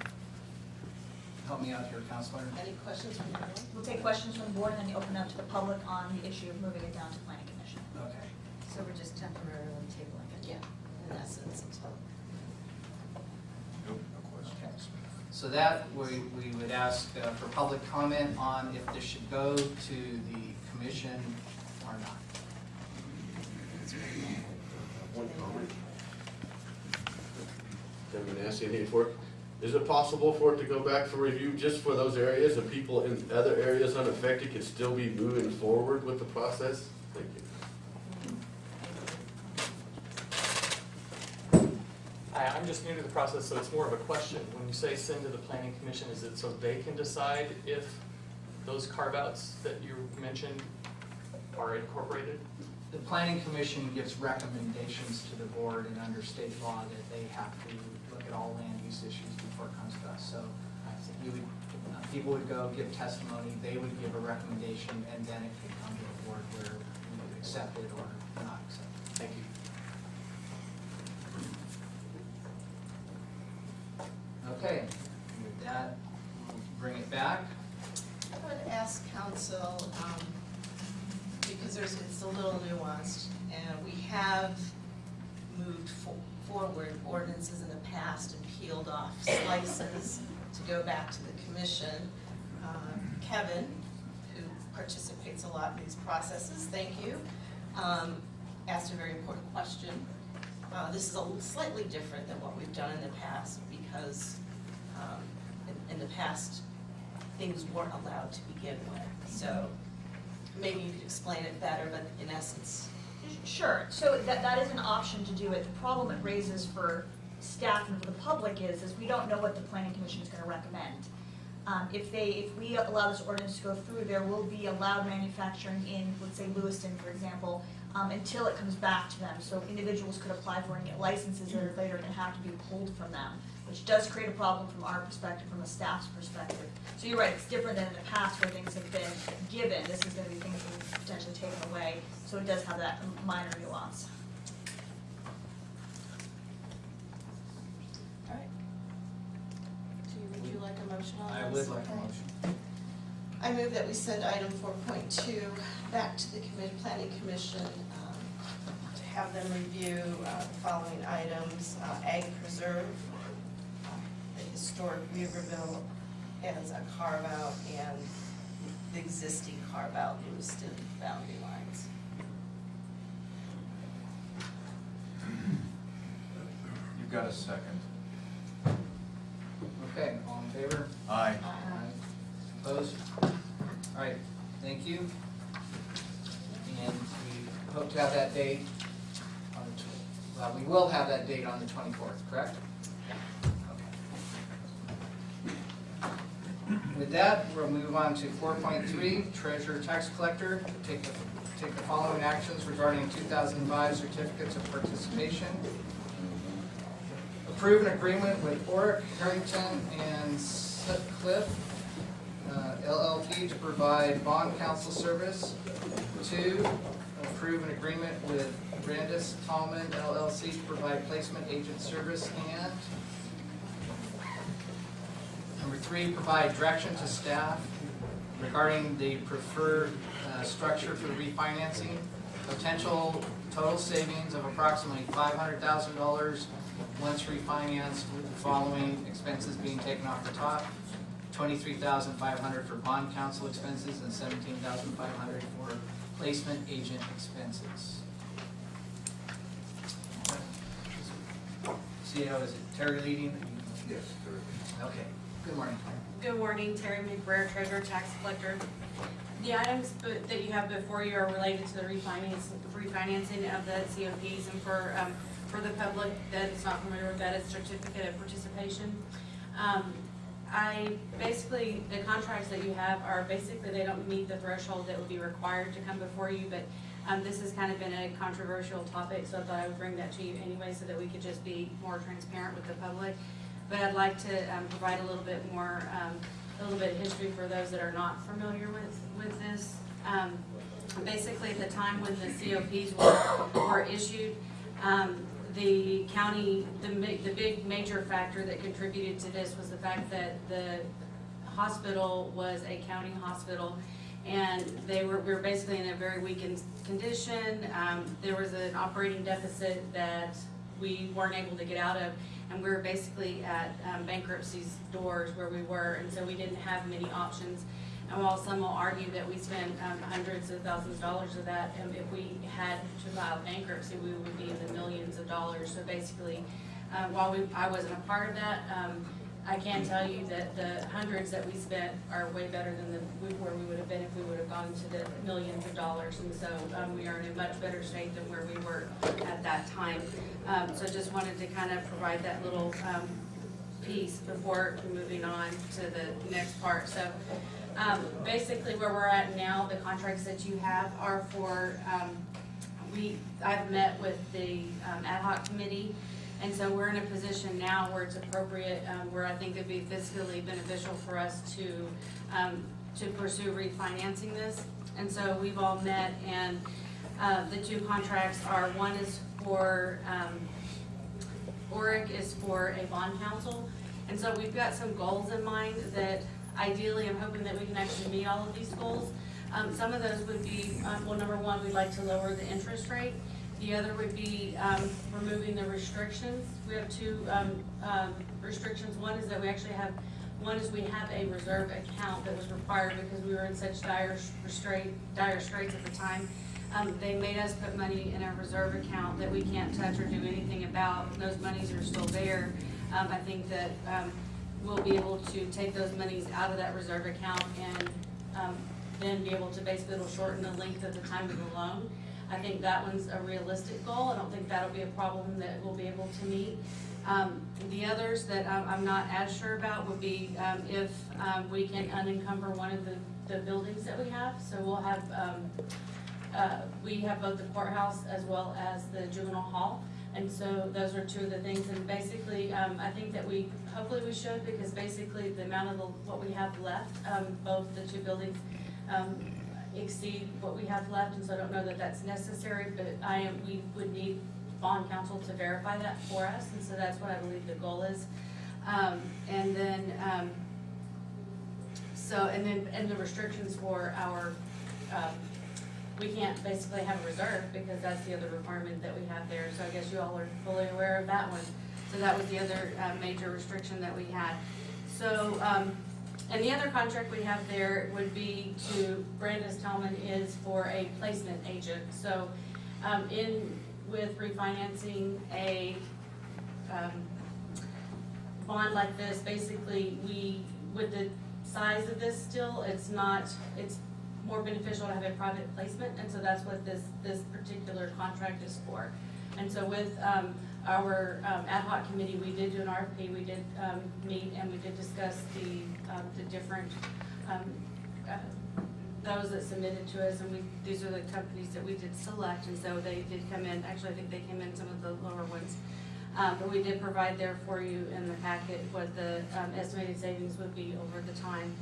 help me out here, Counselor. Any questions from the board? We'll take questions from the board and then open up to the public on the issue of moving it down to planning commission. Okay. So we're just temporarily tabling it? Yeah, in essence, until. Nope, no questions. So that, we, we would ask uh, for public comment on if this should go to the commission or not. One comment. Haven't been asked anything for it. Is it possible for it to go back for review just for those areas and people in other areas unaffected can still be moving forward with the process? Thank you. Hi, I'm just new to the process, so it's more of a question. When you say send to the planning commission, is it so they can decide if those carve-outs that you mentioned are incorporated? The planning commission gives recommendations to the board and under state law that they have to look at all land use issues before it comes to us. So you would, uh, people would go give testimony, they would give a recommendation, and then it could come to the board where would accept it or not accept it. Thank you. Okay, with that, we'll bring it back. I would ask council, um, because there's, it's a little nuanced, and we have moved fo- forward ordinances in the past and peeled off slices to go back to the commission. Uh, Kevin, who participates a lot in these processes, thank you, um, asked a very important question. Uh, this is a slightly different than what we've done in the past, because, um, in, in the past, things weren't allowed to begin with. So maybe you could explain it better, but in essence, Sure, so that, that is an option to do it. The problem it raises for staff and for the public is, is we don't know what the planning commission is gonna recommend. Um, if they, if we allow this ordinance to go through, there will be allowed manufacturing in, let's say Lewiston, for example, um, until it comes back to them. So individuals could apply for and get licenses that are later gonna have to be pulled from them, which does create a problem from our perspective, from a staff's perspective. So you're right, it's different than in the past where things have been given, this is gonna be things that are potentially taken away, so it does have that minor nuance. Alright. Do you, would you like a motion on I would like a motion. I move that we send item four point two back to the commi- planning commission, um, to have them review, uh, the following items, uh, ag preserve, the historic Weaverville as a carve-out, and the existing carve-out Lewiston boundary lines. You've got a second. Okay, all in favor? Aye. Aye. Opposed? All right, thank you. And we hope to have that date on the, well, we will have that date on the twenty-fourth, correct? With that, we'll move on to four point three, treasurer tax collector, take the, take the following actions regarding two thousand five certificates of participation. Approve an agreement with Orrick, Herrington, and Sutcliffe uh, LLP to provide bond counsel service. Two, approve an agreement with Brandis Tallman LLC to provide placement agent service. And number three, provide direction to staff regarding the preferred uh, structure for refinancing. Potential total savings of approximately five hundred thousand dollars once refinanced with the following expenses being taken off the top twenty-three thousand five hundred for bond counsel expenses and seventeen thousand five hundred for placement agent expenses. CEO, is it Terry leading? Yes, Okay, good morning. Good morning, Terry McBrayer, Treasurer Tax Collector. The items that you have before you are related to the refinance, refinancing of the COPs and for, um, for the public that is not familiar with that, it's certificate of participation. Um, I, basically, the contracts that you have are basically, they don't meet the threshold that would be required to come before you, but, um, this has kind of been a controversial topic, so I thought I would bring that to you anyway, so that we could just be more transparent with the public. But I'd like to, um, provide a little bit more, um, a little bit of history for those that are not familiar with, with this. Um, basically, at the time when the COPs were, were issued, um, the county, the the big major factor that contributed to this was the fact that the hospital was a county hospital, and they were, we were basically in a very weakened condition. Um, there was an operating deficit that we weren't able to get out of, and we were basically at um, bankruptcy's doors where we were, and so we didn't have many options. And while some will argue that we spent um, hundreds of thousands of dollars of that, um, if we had to file bankruptcy, we would be in the millions of dollars. So basically, uh, while we, I wasn't a part of that, um, I can tell you that the hundreds that we spent are way better than the, where we would have been if we would have gone to the millions of dollars. And so, um, we are in a much better state than where we were at that time. Um, so just wanted to kind of provide that little, um, piece before moving on to the next part. So, um, basically where we're at now, the contracts that you have are for, um, we, I've met with the um, ad hoc committee, and so we're in a position now where it's appropriate, um, where I think it'd be fiscally beneficial for us to, um, to pursue refinancing this. And so we've all met, and, uh, the two contracts are, one is for, um, Orrick is for a bond council, And so we've got some goals in mind that ideally, I'm hoping that we can actually meet all of these goals. Um, some of those would be, um, well, number one, we'd like to lower the interest rate. The other would be, um, removing the restrictions. We have two, um, um, restrictions. One is that we actually have, one is we have a reserve account that was required because we were in such dire dire straits at the time. Um, they made us put money in a reserve account that we can't touch or do anything about. Those monies are still there. Um, I think that, um, we'll be able to take those monies out of that reserve account and, then be able to basically, it'll shorten the length of the time of the loan. I think that one's a realistic goal. I don't think that'll be a problem that we'll be able to meet. Um, the others that I'm, not as sure about would be, um, if, um, we can unencumber one of the, the buildings that we have. So we'll have, um, uh, we have both the courthouse as well as the juvenile hall. And so those are two of the things, and basically, um, I think that we, hopefully we should, because basically the amount of the, what we have left, um, both the two buildings, exceed what we have left, and so I don't know that that's necessary, but I am, we would need bond counsel to verify that for us, and so that's what I believe the goal is. Um, and then, um, so, and then, and the restrictions for our, um, we can't basically have a reserve because that's the other requirement that we have there, so I guess you all are fully aware of that one. So that was the other, uh, major restriction that we had. So, um, and the other contract we have there would be to, Brandis Tallman is for a placement agent. So, um, in, with refinancing a, um, bond like this, basically, we, with the size of this still, it's not, it's more beneficial to have a private placement, and so that's what this, this particular contract is for. And so with, um, our, um, ad hoc committee, we did do an RFP, we did, um, meet, and we did discuss the, um, the different, um, uh, those that submitted to us, and we, these are the companies that we did select, and so they did come in, actually, I think they came in some of the lower ones. Um, but we did provide there for you in the packet what the, um, estimated savings would be over the time.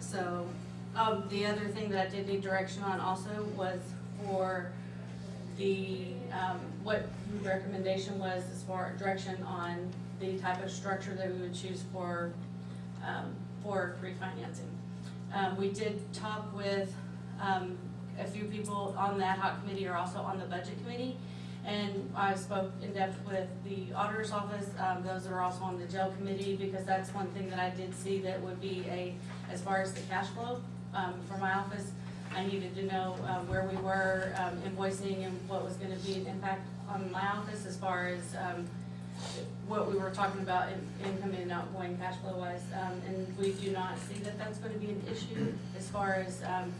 So, the other thing that I did need direction on also was for the, um, what recommendation was as far, direction on the type of structure that we would choose for, um, for refinancing. Um, we did talk with, um, a few people on the ad hoc committee or also on the budget committee. And I spoke in depth with the auditor's office, um, those are also on the jail committee, because that's one thing that I did see that would be a, as far as the cash flow, um, for my office. I needed to know, uh, where we were, um, invoicing and what was gonna be an impact on my office as far as, um, what we were talking about in income and outgoing cash flow wise. Um, and we do not see that that's gonna be an issue as far as, um,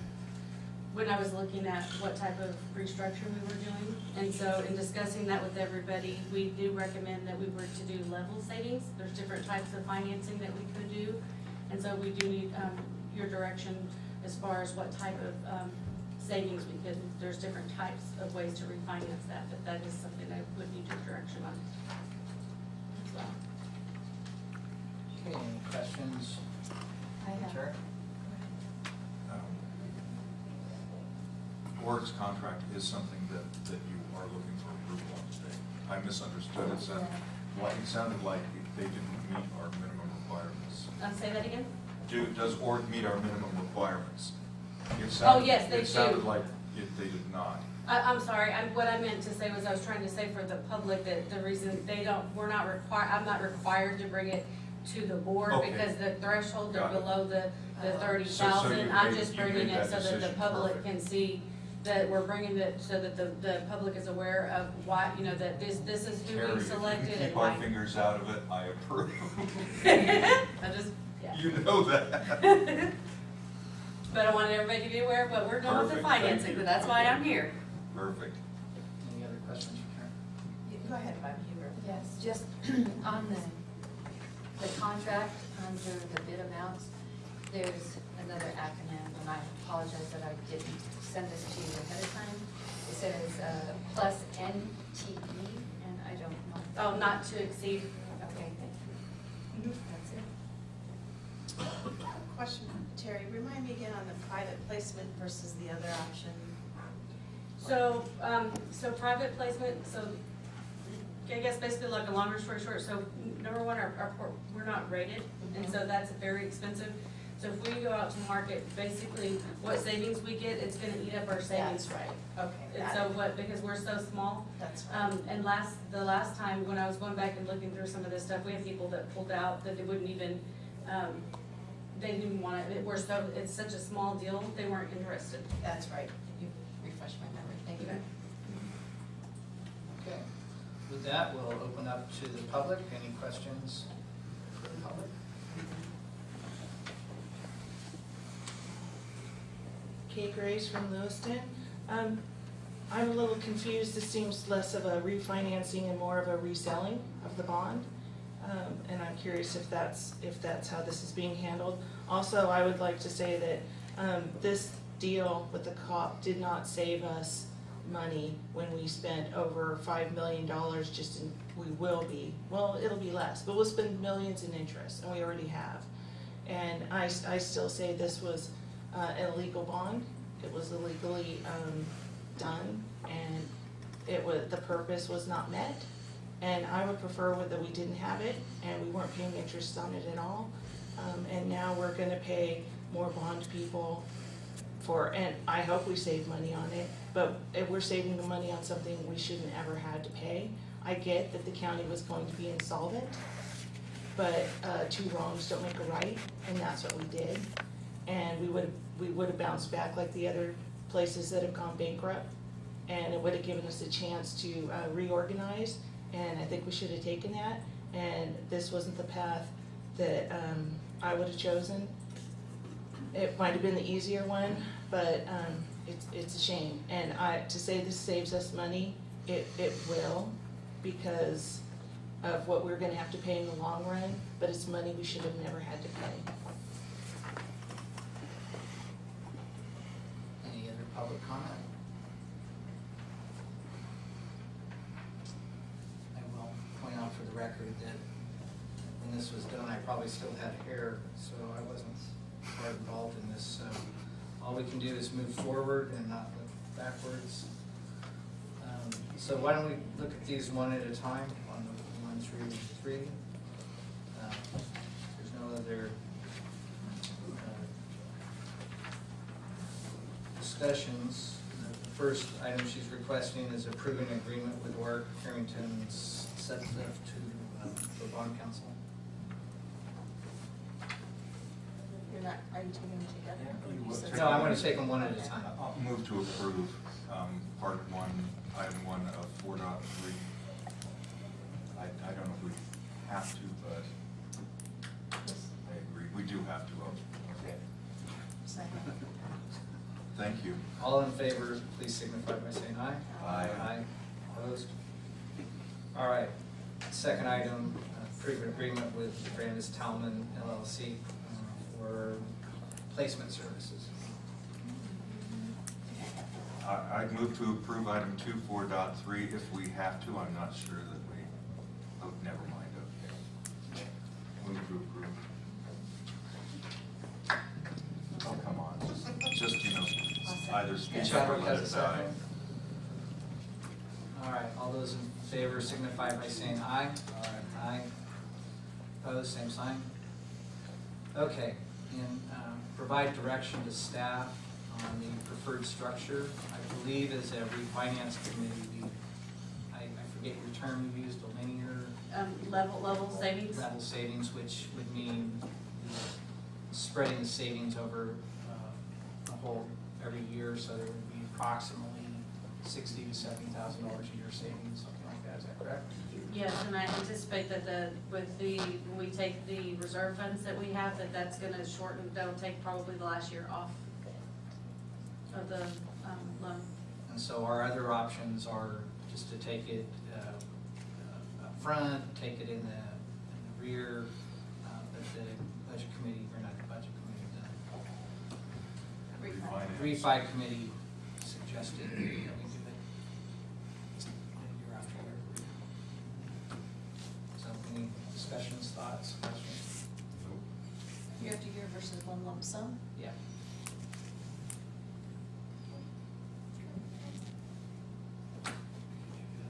when I was looking at what type of restructure we were doing. And so in discussing that with everybody, we do recommend that we were to do level savings. There's different types of financing that we could do. And so we do need, um, your direction as far as what type of, um, savings we could, there's different types of ways to refinance that, but that is something I would need your direction on as well. Okay, any questions? I have. Sure. Org's contract is something that, that you are looking for approval on today. I misunderstood, it sounded, like, it sounded like they didn't meet our minimum requirements. Um, say that again? Do, does Org meet our minimum requirements? It Oh, yes, they It sounded do. like it, they did not. I, I'm sorry, I, what I meant to say was I was trying to say for the public that the reason they don't, we're not required, I'm not required to bring it to the board Okay. because the threshold, they're below the, the uh-huh. thirty So- so I'm made- just bringing it so that the public perfect. can see that we're bringing it, so that the, the public is aware of why, you know, that this, this is who Terry, we if you selected can and keep our why. fingers out of it, I approve. I just, yeah. You know that. But I wanted everybody to be aware of what we're doing with the Perfect, thank financing, you. but that's why I'm here. Perfect. Any other questions for Karen? Go ahead, Bob Huber. Yes, just on the, the contract, under the bid amounts, there's another acronym, and I apologize that I didn't send this to you ahead of time. It says, uh, plus NTE, and I don't know. Oh, not to exceed. Okay, thank you. That's it. Question, Terry, remind me again on the private placement versus the other option. So, um, so private placement, so I guess basically like a longer story short, so number one, our, our, port- we're not rated, and so that's very expensive. So if we go out to market, basically what savings we get, it's gonna eat up our savings. That's right, okay. And so what, because we're so small, That's right. um, and last, the last time when I was going back and looking through some of this stuff, we had people that pulled out that they wouldn't even, um, they didn't want it, we're so, it's such a small deal, they weren't interested. That's right. You refreshed my memory. Thank you. Okay. With that, we'll open up to the public. Any questions for the public? Kay Grace from Lewiston. Um, I'm a little confused, this seems less of a refinancing and more of a reselling of the bond. Um, and I'm curious if that's, if that's how this is being handled. Also, I would like to say that, um, this deal with the co-op did not save us money when we spent over five million dollars just in, we will be, well, it'll be less, but we'll spend millions in interest, and we already have. And I, I still say this was, uh, an illegal bond, it was illegally, um, done, and it was, the purpose was not met. And I would prefer that we didn't have it, and we weren't paying interest on it at all. Um, and now we're gonna pay more bond people for, and I hope we save money on it, but if we're saving the money on something we shouldn't ever had to pay. I get that the county was going to be insolvent, but, uh, two wrongs don't make a right, and that's what we did. And we would, we would have bounced back like the other places that have gone bankrupt, and it would have given us a chance to, uh, reorganize, and I think we should have taken that, and this wasn't the path that, um, I would have chosen. It might have been the easier one, but, um, it's, it's a shame, and I, to say this saves us money, it, it will, because of what we're gonna have to pay in the long run, but it's money we should have never had to pay. Any other public comment? I will point out for the record that when this was done, I probably still had hair, so I wasn't part involved in this, so all we can do is move forward and not look backwards. Um, So why don't we look at these one at a time, on the one through three? Uh, There's no other uh, discussions. The first item she's requesting is approving agreement with Orrick Herrington Sutcliffe to, um, for bond counsel. You're not, are you taking them together? or you said- No, I want to take them one at a time. I'll move to approve um, part one, item one of four dot three. I, I don't know if we have to, but I agree, we do have to. Okay. Second. Thank you. All in favor, please signify by saying aye. Aye. Aye. Opposed? All right. Second item, uh, approve an agreement with Brandis Tallman LLC for placement services. I, I'd move to approve item two, four dot three if we have to, I'm not sure that we, oh, never mind, okay. Move to approve. Oh, come on, just, just, you know, either speak up or let it die. All right, all those in favor signify by saying aye. Aye. Opposed, same sign. Okay, and um, provide direction to staff on the preferred structure. I believe as a refinance committee, we, I I forget your term you used, a linear Um, level, level savings. level savings, which would mean spreading the savings over uh, a whole, every year, so there would be approximately sixty to seventy thousand dollars a year savings, something like that, is that correct? Yes, and I anticipate that the, with the, when we take the reserve funds that we have, that that's gonna shorten, that'll take probably the last year off of the, um, loan. And so our other options are just to take it uh, uh, up front, take it in the, in the rear, uh, but the budget committee, or not the budget committee, the Refinance. refi committee suggested that we do it year after year. So any discussions, thoughts, questions? Year after year versus one lump sum? Yeah.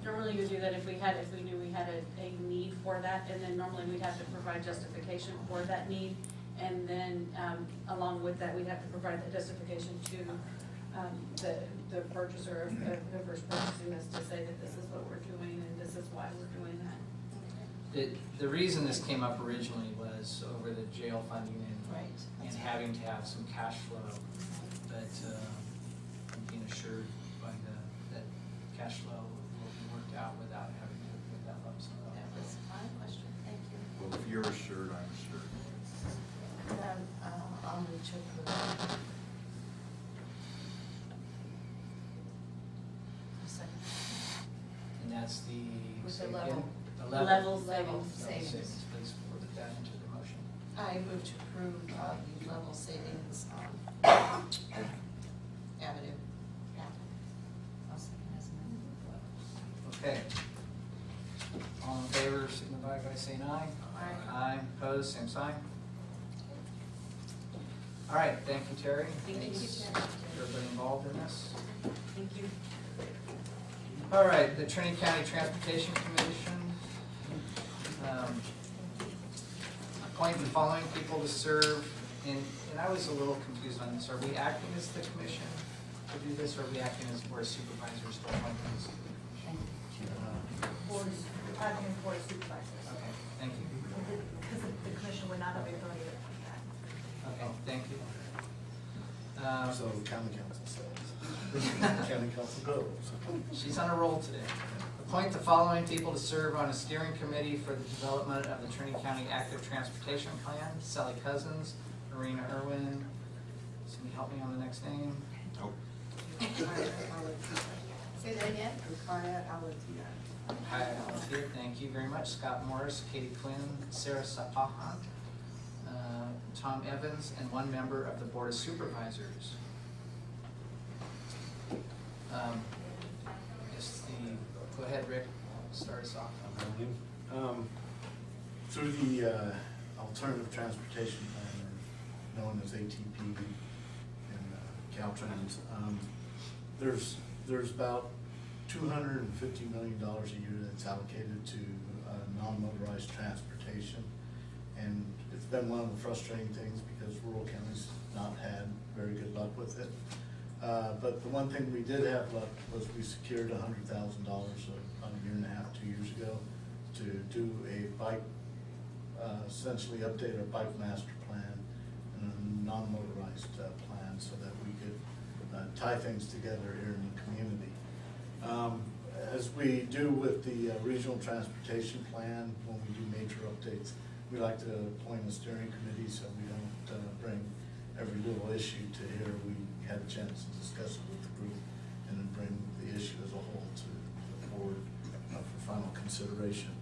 Don't really normally would do that if we had, if we knew we had a, a need for that, and then normally we'd have to provide justification for that need. And then, um, along with that, we'd have to provide that justification to, um, the, the purchaser of, of whoever's purchasing this to say that this is what we're doing and this is why we're doing that. The, the reason this came up originally was over the jail funding and, Right. and having to have some cash flow. But, uh, I'm being assured by the, that cash flow will be worked out without having to put that lump sum. up. That was my question, thank you. Well, if you're assured, I'm assured. Um, uh, I'll move to approve. A. And that's the. With the level- The Level level. savings. Level Level savings. savings, please put that into the motion. I move to approve uh, the level savings um, avenue. I'll second as amended. Okay. All in favor, signify by saying aye. Aye. Aye, opposed, same sign. All right, thank you, Terry. Thank you. Thanks to Everybody involved in this. Thank you. All right, the Trinity County Transportation Commission. Um, Appoint the following people to serve, and, and I was a little confused on this. Are we acting as the commission to do this, or are we acting as board supervisors to appoint these? Board, acting as board supervisors. Okay, thank you. Because the commission would not have the authority to appoint that. Okay, thank you. Um, So county council says. County council goes. She's on a roll today. Appoint the following people to serve on a steering committee for the development of the Trinity County Active Transportation Plan. Sally Cousins, Marina Irwin. Somebody help me on the next name. Nope. Say that again? Hi, Althea, thank you very much. Scott Morris, Katie Quinn, Sarah Sapahan, uh, Tom Evans, and one member of the Board of Supervisors. Um, I guess the, go ahead, Rick, start us off. Um, Through the uh, Alternative Transportation Plan, known as ATP and uh, Caltrans, um, there's, there's about two hundred and fifty million dollars a year that's allocated to uh, non-motorized transportation. And it's been one of the frustrating things because rural counties have not had very good luck with it. Uh, But the one thing we did have luck was we secured hundred thousand dollars about a year and a half, two years ago to do a bike, uh, essentially update our bike master plan and a non-motorized uh, plan so that we could uh, tie things together here in the community. Um, As we do with the uh, regional transportation plan, when we do major updates, we like to appoint a steering committee so we don't uh, bring every little issue to here. We had a chance to discuss it with the group and then bring the issue as a whole to the board uh, for final consideration.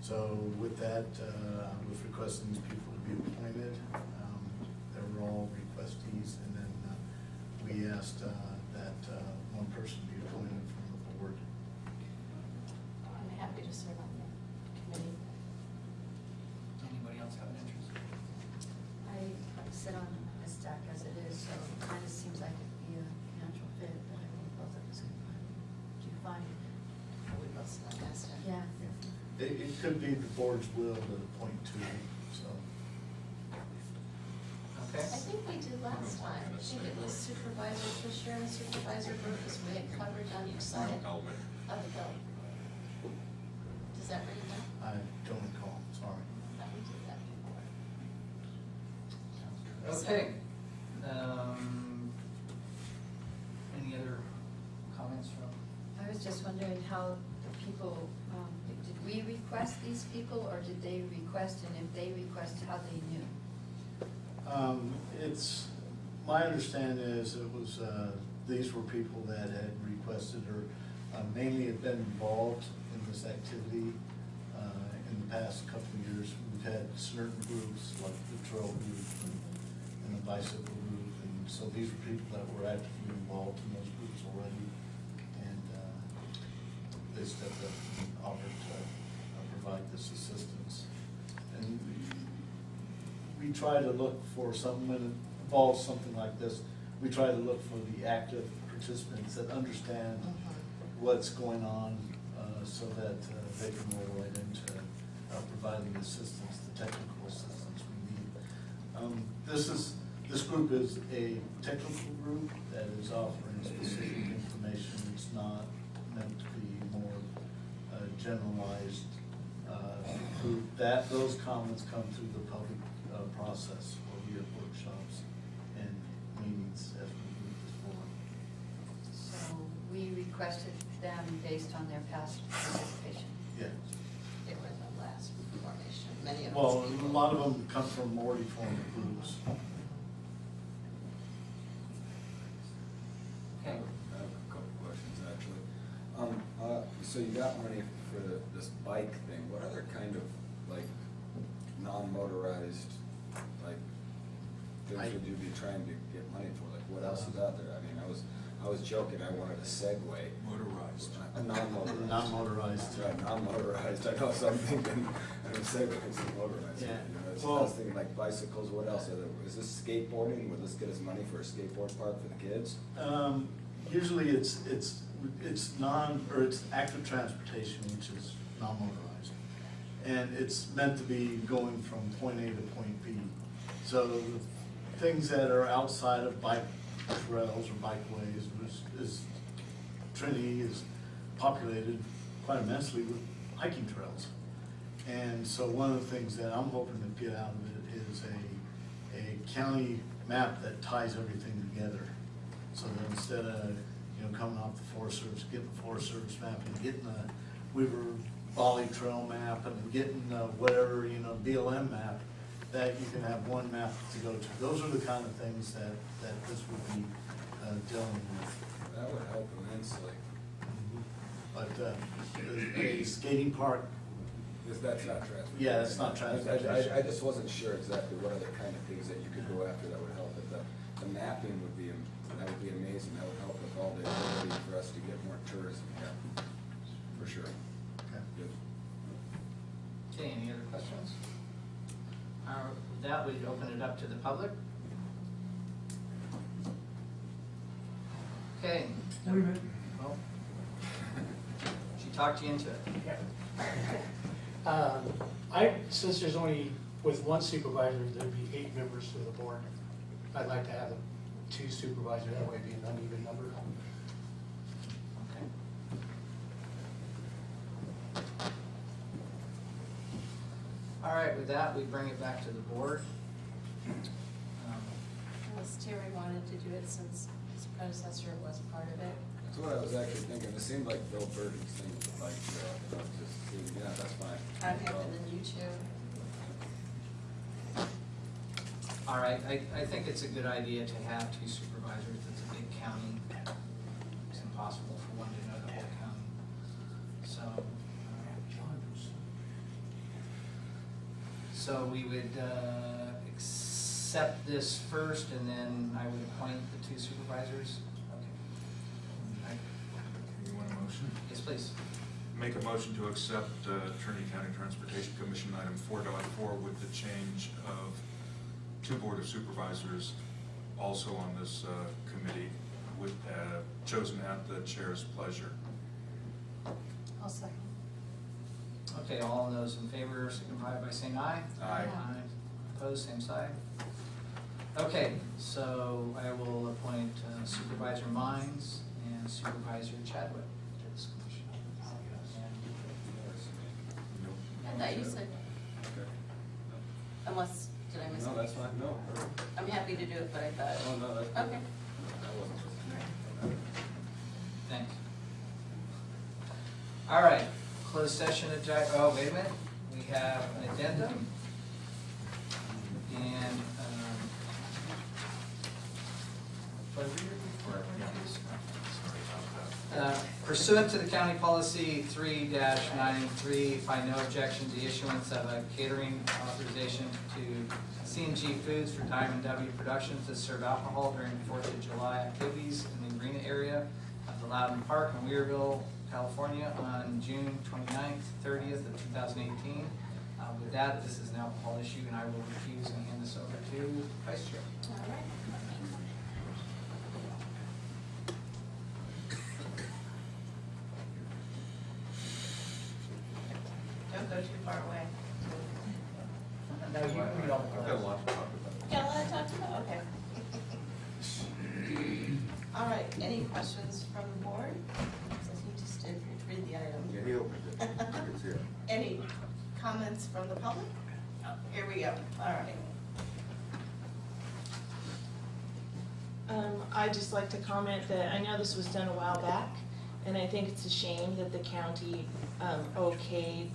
So with that, uh, I was requesting these people to be appointed. Um, They were all requestees, and then uh, we asked uh, that uh, one person be appointed from the board. I'm happy to serve on the committee. Anybody else have an interest? I sit on a stack as it is, so it kind of seems like it'd be a natural fit, but I think both of us could find, do you find? We both sit on that stack. Yeah. It it could be the board's will to appoint two, so. Okay. I think we did last time. I think it was Supervisor Fisher and Supervisor Burgess. We had coverage on each side of the bill. Does that ring a bell? I don't recall, sorry. Thought we did that before. Okay. Um, Any other comments from? I was just wondering how the people, um, did we request these people, or did they request, and if they request, how they knew? Um, It's, my understanding is it was, uh, these were people that had requested or uh, mainly have been involved in this activity uh, in the past couple of years. We've had certain groups like the trail group and and the bicycle group, and so these were people that were actively involved in those groups already. And uh, they stepped up and offered to uh, provide this assistance. And we we try to look for something when it involves something like this, we try to look for the active participants that understand what's going on uh, uh, so that uh, they can roll right into uh, providing assistance, the technical assistance we need. Um, This is, this group is a technical group that is offering specific information. It's not meant to be more uh, generalized uh, group. That, those comments come through the public uh, process or via workshops and meetings as we move this forward. So we requested them based on their past participation. Yeah. They were the last formation, many of us. Well, a lot of them come from already formed groups. Okay. I have a couple questions, actually. Um, uh, so you got money for the, this bike thing, what other kind of, like, non-motorized, like, things would you be trying to get money for? Like, what else is out there? I mean, I was, I was joking, I wanted a Segway. Motorized. A non-motorized. Non-motorized. Right, non-motorized, I know, so I'm thinking, I know Segway is motorized. Yeah. You know, so I was Well- thinking like bicycles, what else? Are there- Is this skateboarding? Would this get us money for a skateboard park for the kids? Um, usually it's, it's, it's non, or it's active transportation, which is non-motorized. And it's meant to be going from point A to point B. So things that are outside of bike trails or bikeways is, is, Trinity is populated quite immensely with hiking trails. And so one of the things that I'm hoping to get out of it is a, a county map that ties everything together. So that instead of, you know, coming off the Forest Service, getting the Forest Service map and getting the Weaver Valley Trail map and getting uh, whatever, you know, BLM map, that you can have one map to go to. Those are the kind of things that, that this would be uh, dealing with. That would help immensely. But uh, a skating park, Is that's not transportation? Yeah, that's not I- I- transportation. I, I just wasn't sure exactly what other kind of things that you could go after that would help, but the, the mapping would be, that would be amazing, that would help with all the ability for us to get more tourism here, for sure. Okay. Good. Okay, any other questions? Uh, With that, we open it up to the public. Okay. Well, She talked you into it. Um, I, since there's only, with one supervisor, there'd be eight members to the board. I'd like to have two supervisors, that way it'd be an uneven number. Okay. All right, with that, we bring it back to the board. Um, Unless Terry wanted to do it since his predecessor was part of it. That's what I was actually thinking, it seemed like Bill Burton's thing with the bike trail, and I just, thinking, yeah, that's fine. I'm happy than you two. All right, I, I think it's a good idea to have two supervisors. It's a big county. It's impossible for one to know the whole county. So. uh, So we would uh, accept this first and then I would appoint the two supervisors. Okay. You want a motion? Yes, please. Make a motion to accept uh, Trinity County Transportation Commission item 4.4 with the change of two Board of Supervisors also on this uh, committee with, uh, chosen at the chair's pleasure. I'll second. Okay, all those in favor signify by saying aye. Aye. Opposed, same side. Okay, so I will appoint uh, Supervisor Mines and Supervisor Chadwick to this commission. I thought you said, Okay. unless, did I miss No, that's fine, no. I'm happy to do it, but I thought. Oh, no, that's. Okay. That wasn't. Thanks. All right, closed session agenda, oh, wait a minute, we have an addendum. And, um? Uh, Pursuant to the county policy three 93 find no objection to the issuance of a catering authorization to C and G Foods for Diamond W Productions to serve alcohol during Fourth of July activities in the arena area of the Lowden Park in Weaverville, California on June 29th, thirtieth of two thousand eighteen. Uh, With that, this is an alcohol issue, and I will refuse and hand this over to Vice Chair. All right. go too far away. No, you can read all the I've got a lot to talk about. Got a lot to talk about, okay. All right, any questions from the board? Since you just did read the item. Yeah, he opened it. It's here. Any comments from the public? Oh, Here we go, all right. Um, I'd just like to comment that I know this was done a while back, and I think it's a shame that the county, um, okayed,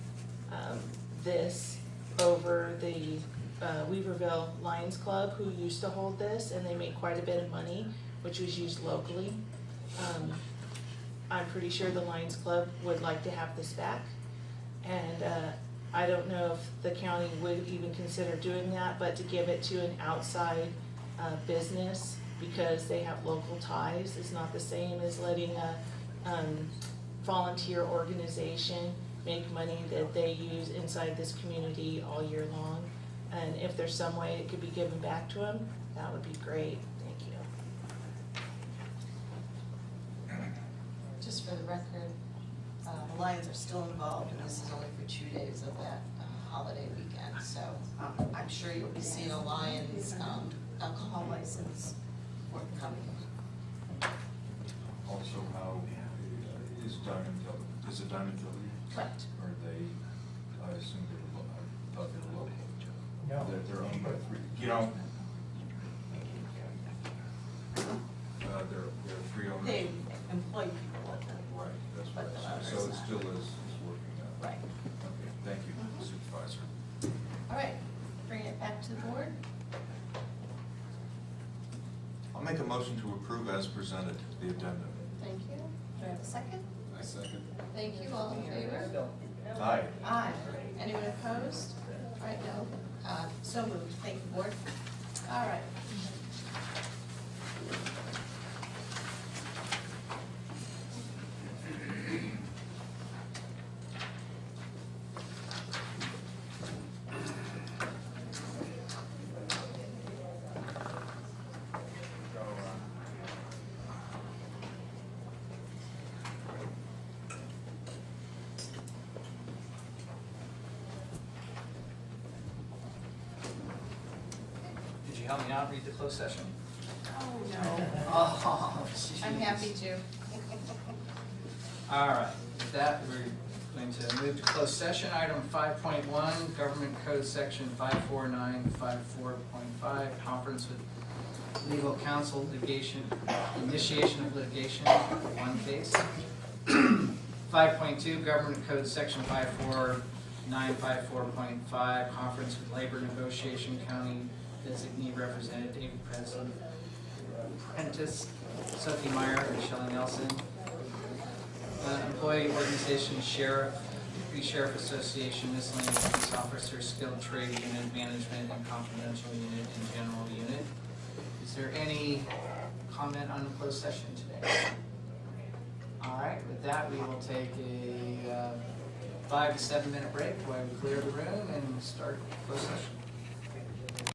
um, this over the, uh, Weaverville Lions Club, who used to hold this, and they made quite a bit of money, which was used locally. Um, I'm pretty sure the Lions Club would like to have this back. And, uh, I don't know if the county would even consider doing that, but to give it to an outside, uh, business because they have local ties is not the same as letting a, um, volunteer organization make money that they use inside this community all year long. And if there's some way it could be given back to them, that would be great, thank you. Just for the record, Lions are still involved, and this is only for two days of that uh, holiday weekend. So um, I'm sure you'll be seeing a Lions um, alcohol license forthcoming. Also, how is Diamond Village, is it Diamond Village? Correct. Are they, I assume they're, lo- I thought they were local. No. They're, they're owned by three, you know. Uh, they're, they're three owners. They employ people at them. Right, that's But what the I owners said, so it not. still is, is working out. Right. Okay, thank you Supervisor. All right, bring it back to the board. I'll make a motion to approve as presented, the addendum. Thank you. Do I have a second? I second. Thank you, all in favor? Aye. Aye. Anyone opposed? All right, no. Uh, So moved. Thank you, board. All right. Did you help me out, read the closed session? Oh, no. Oh, jeez. I'm happy to. All right, with that, we're going to move to closed session. Item five point one, Government Code Section five four nine five four point five, conference with legal counsel litigation, initiation of litigation, one case. Five point two, Government Code Section five four nine five four point five, conference with labor negotiation county designee representative, President Prentice, Sophie Meyer, and Shelley Nelson. Uh, Employee organization, sheriff, Deputy Sheriff Association, miscellaneous police officer, skilled trade unit, management, and confidential unit, and general unit. Is there any comment on the closed session today? All right, with that, we will take a uh, five to seven minute break while we clear the room and start closed session.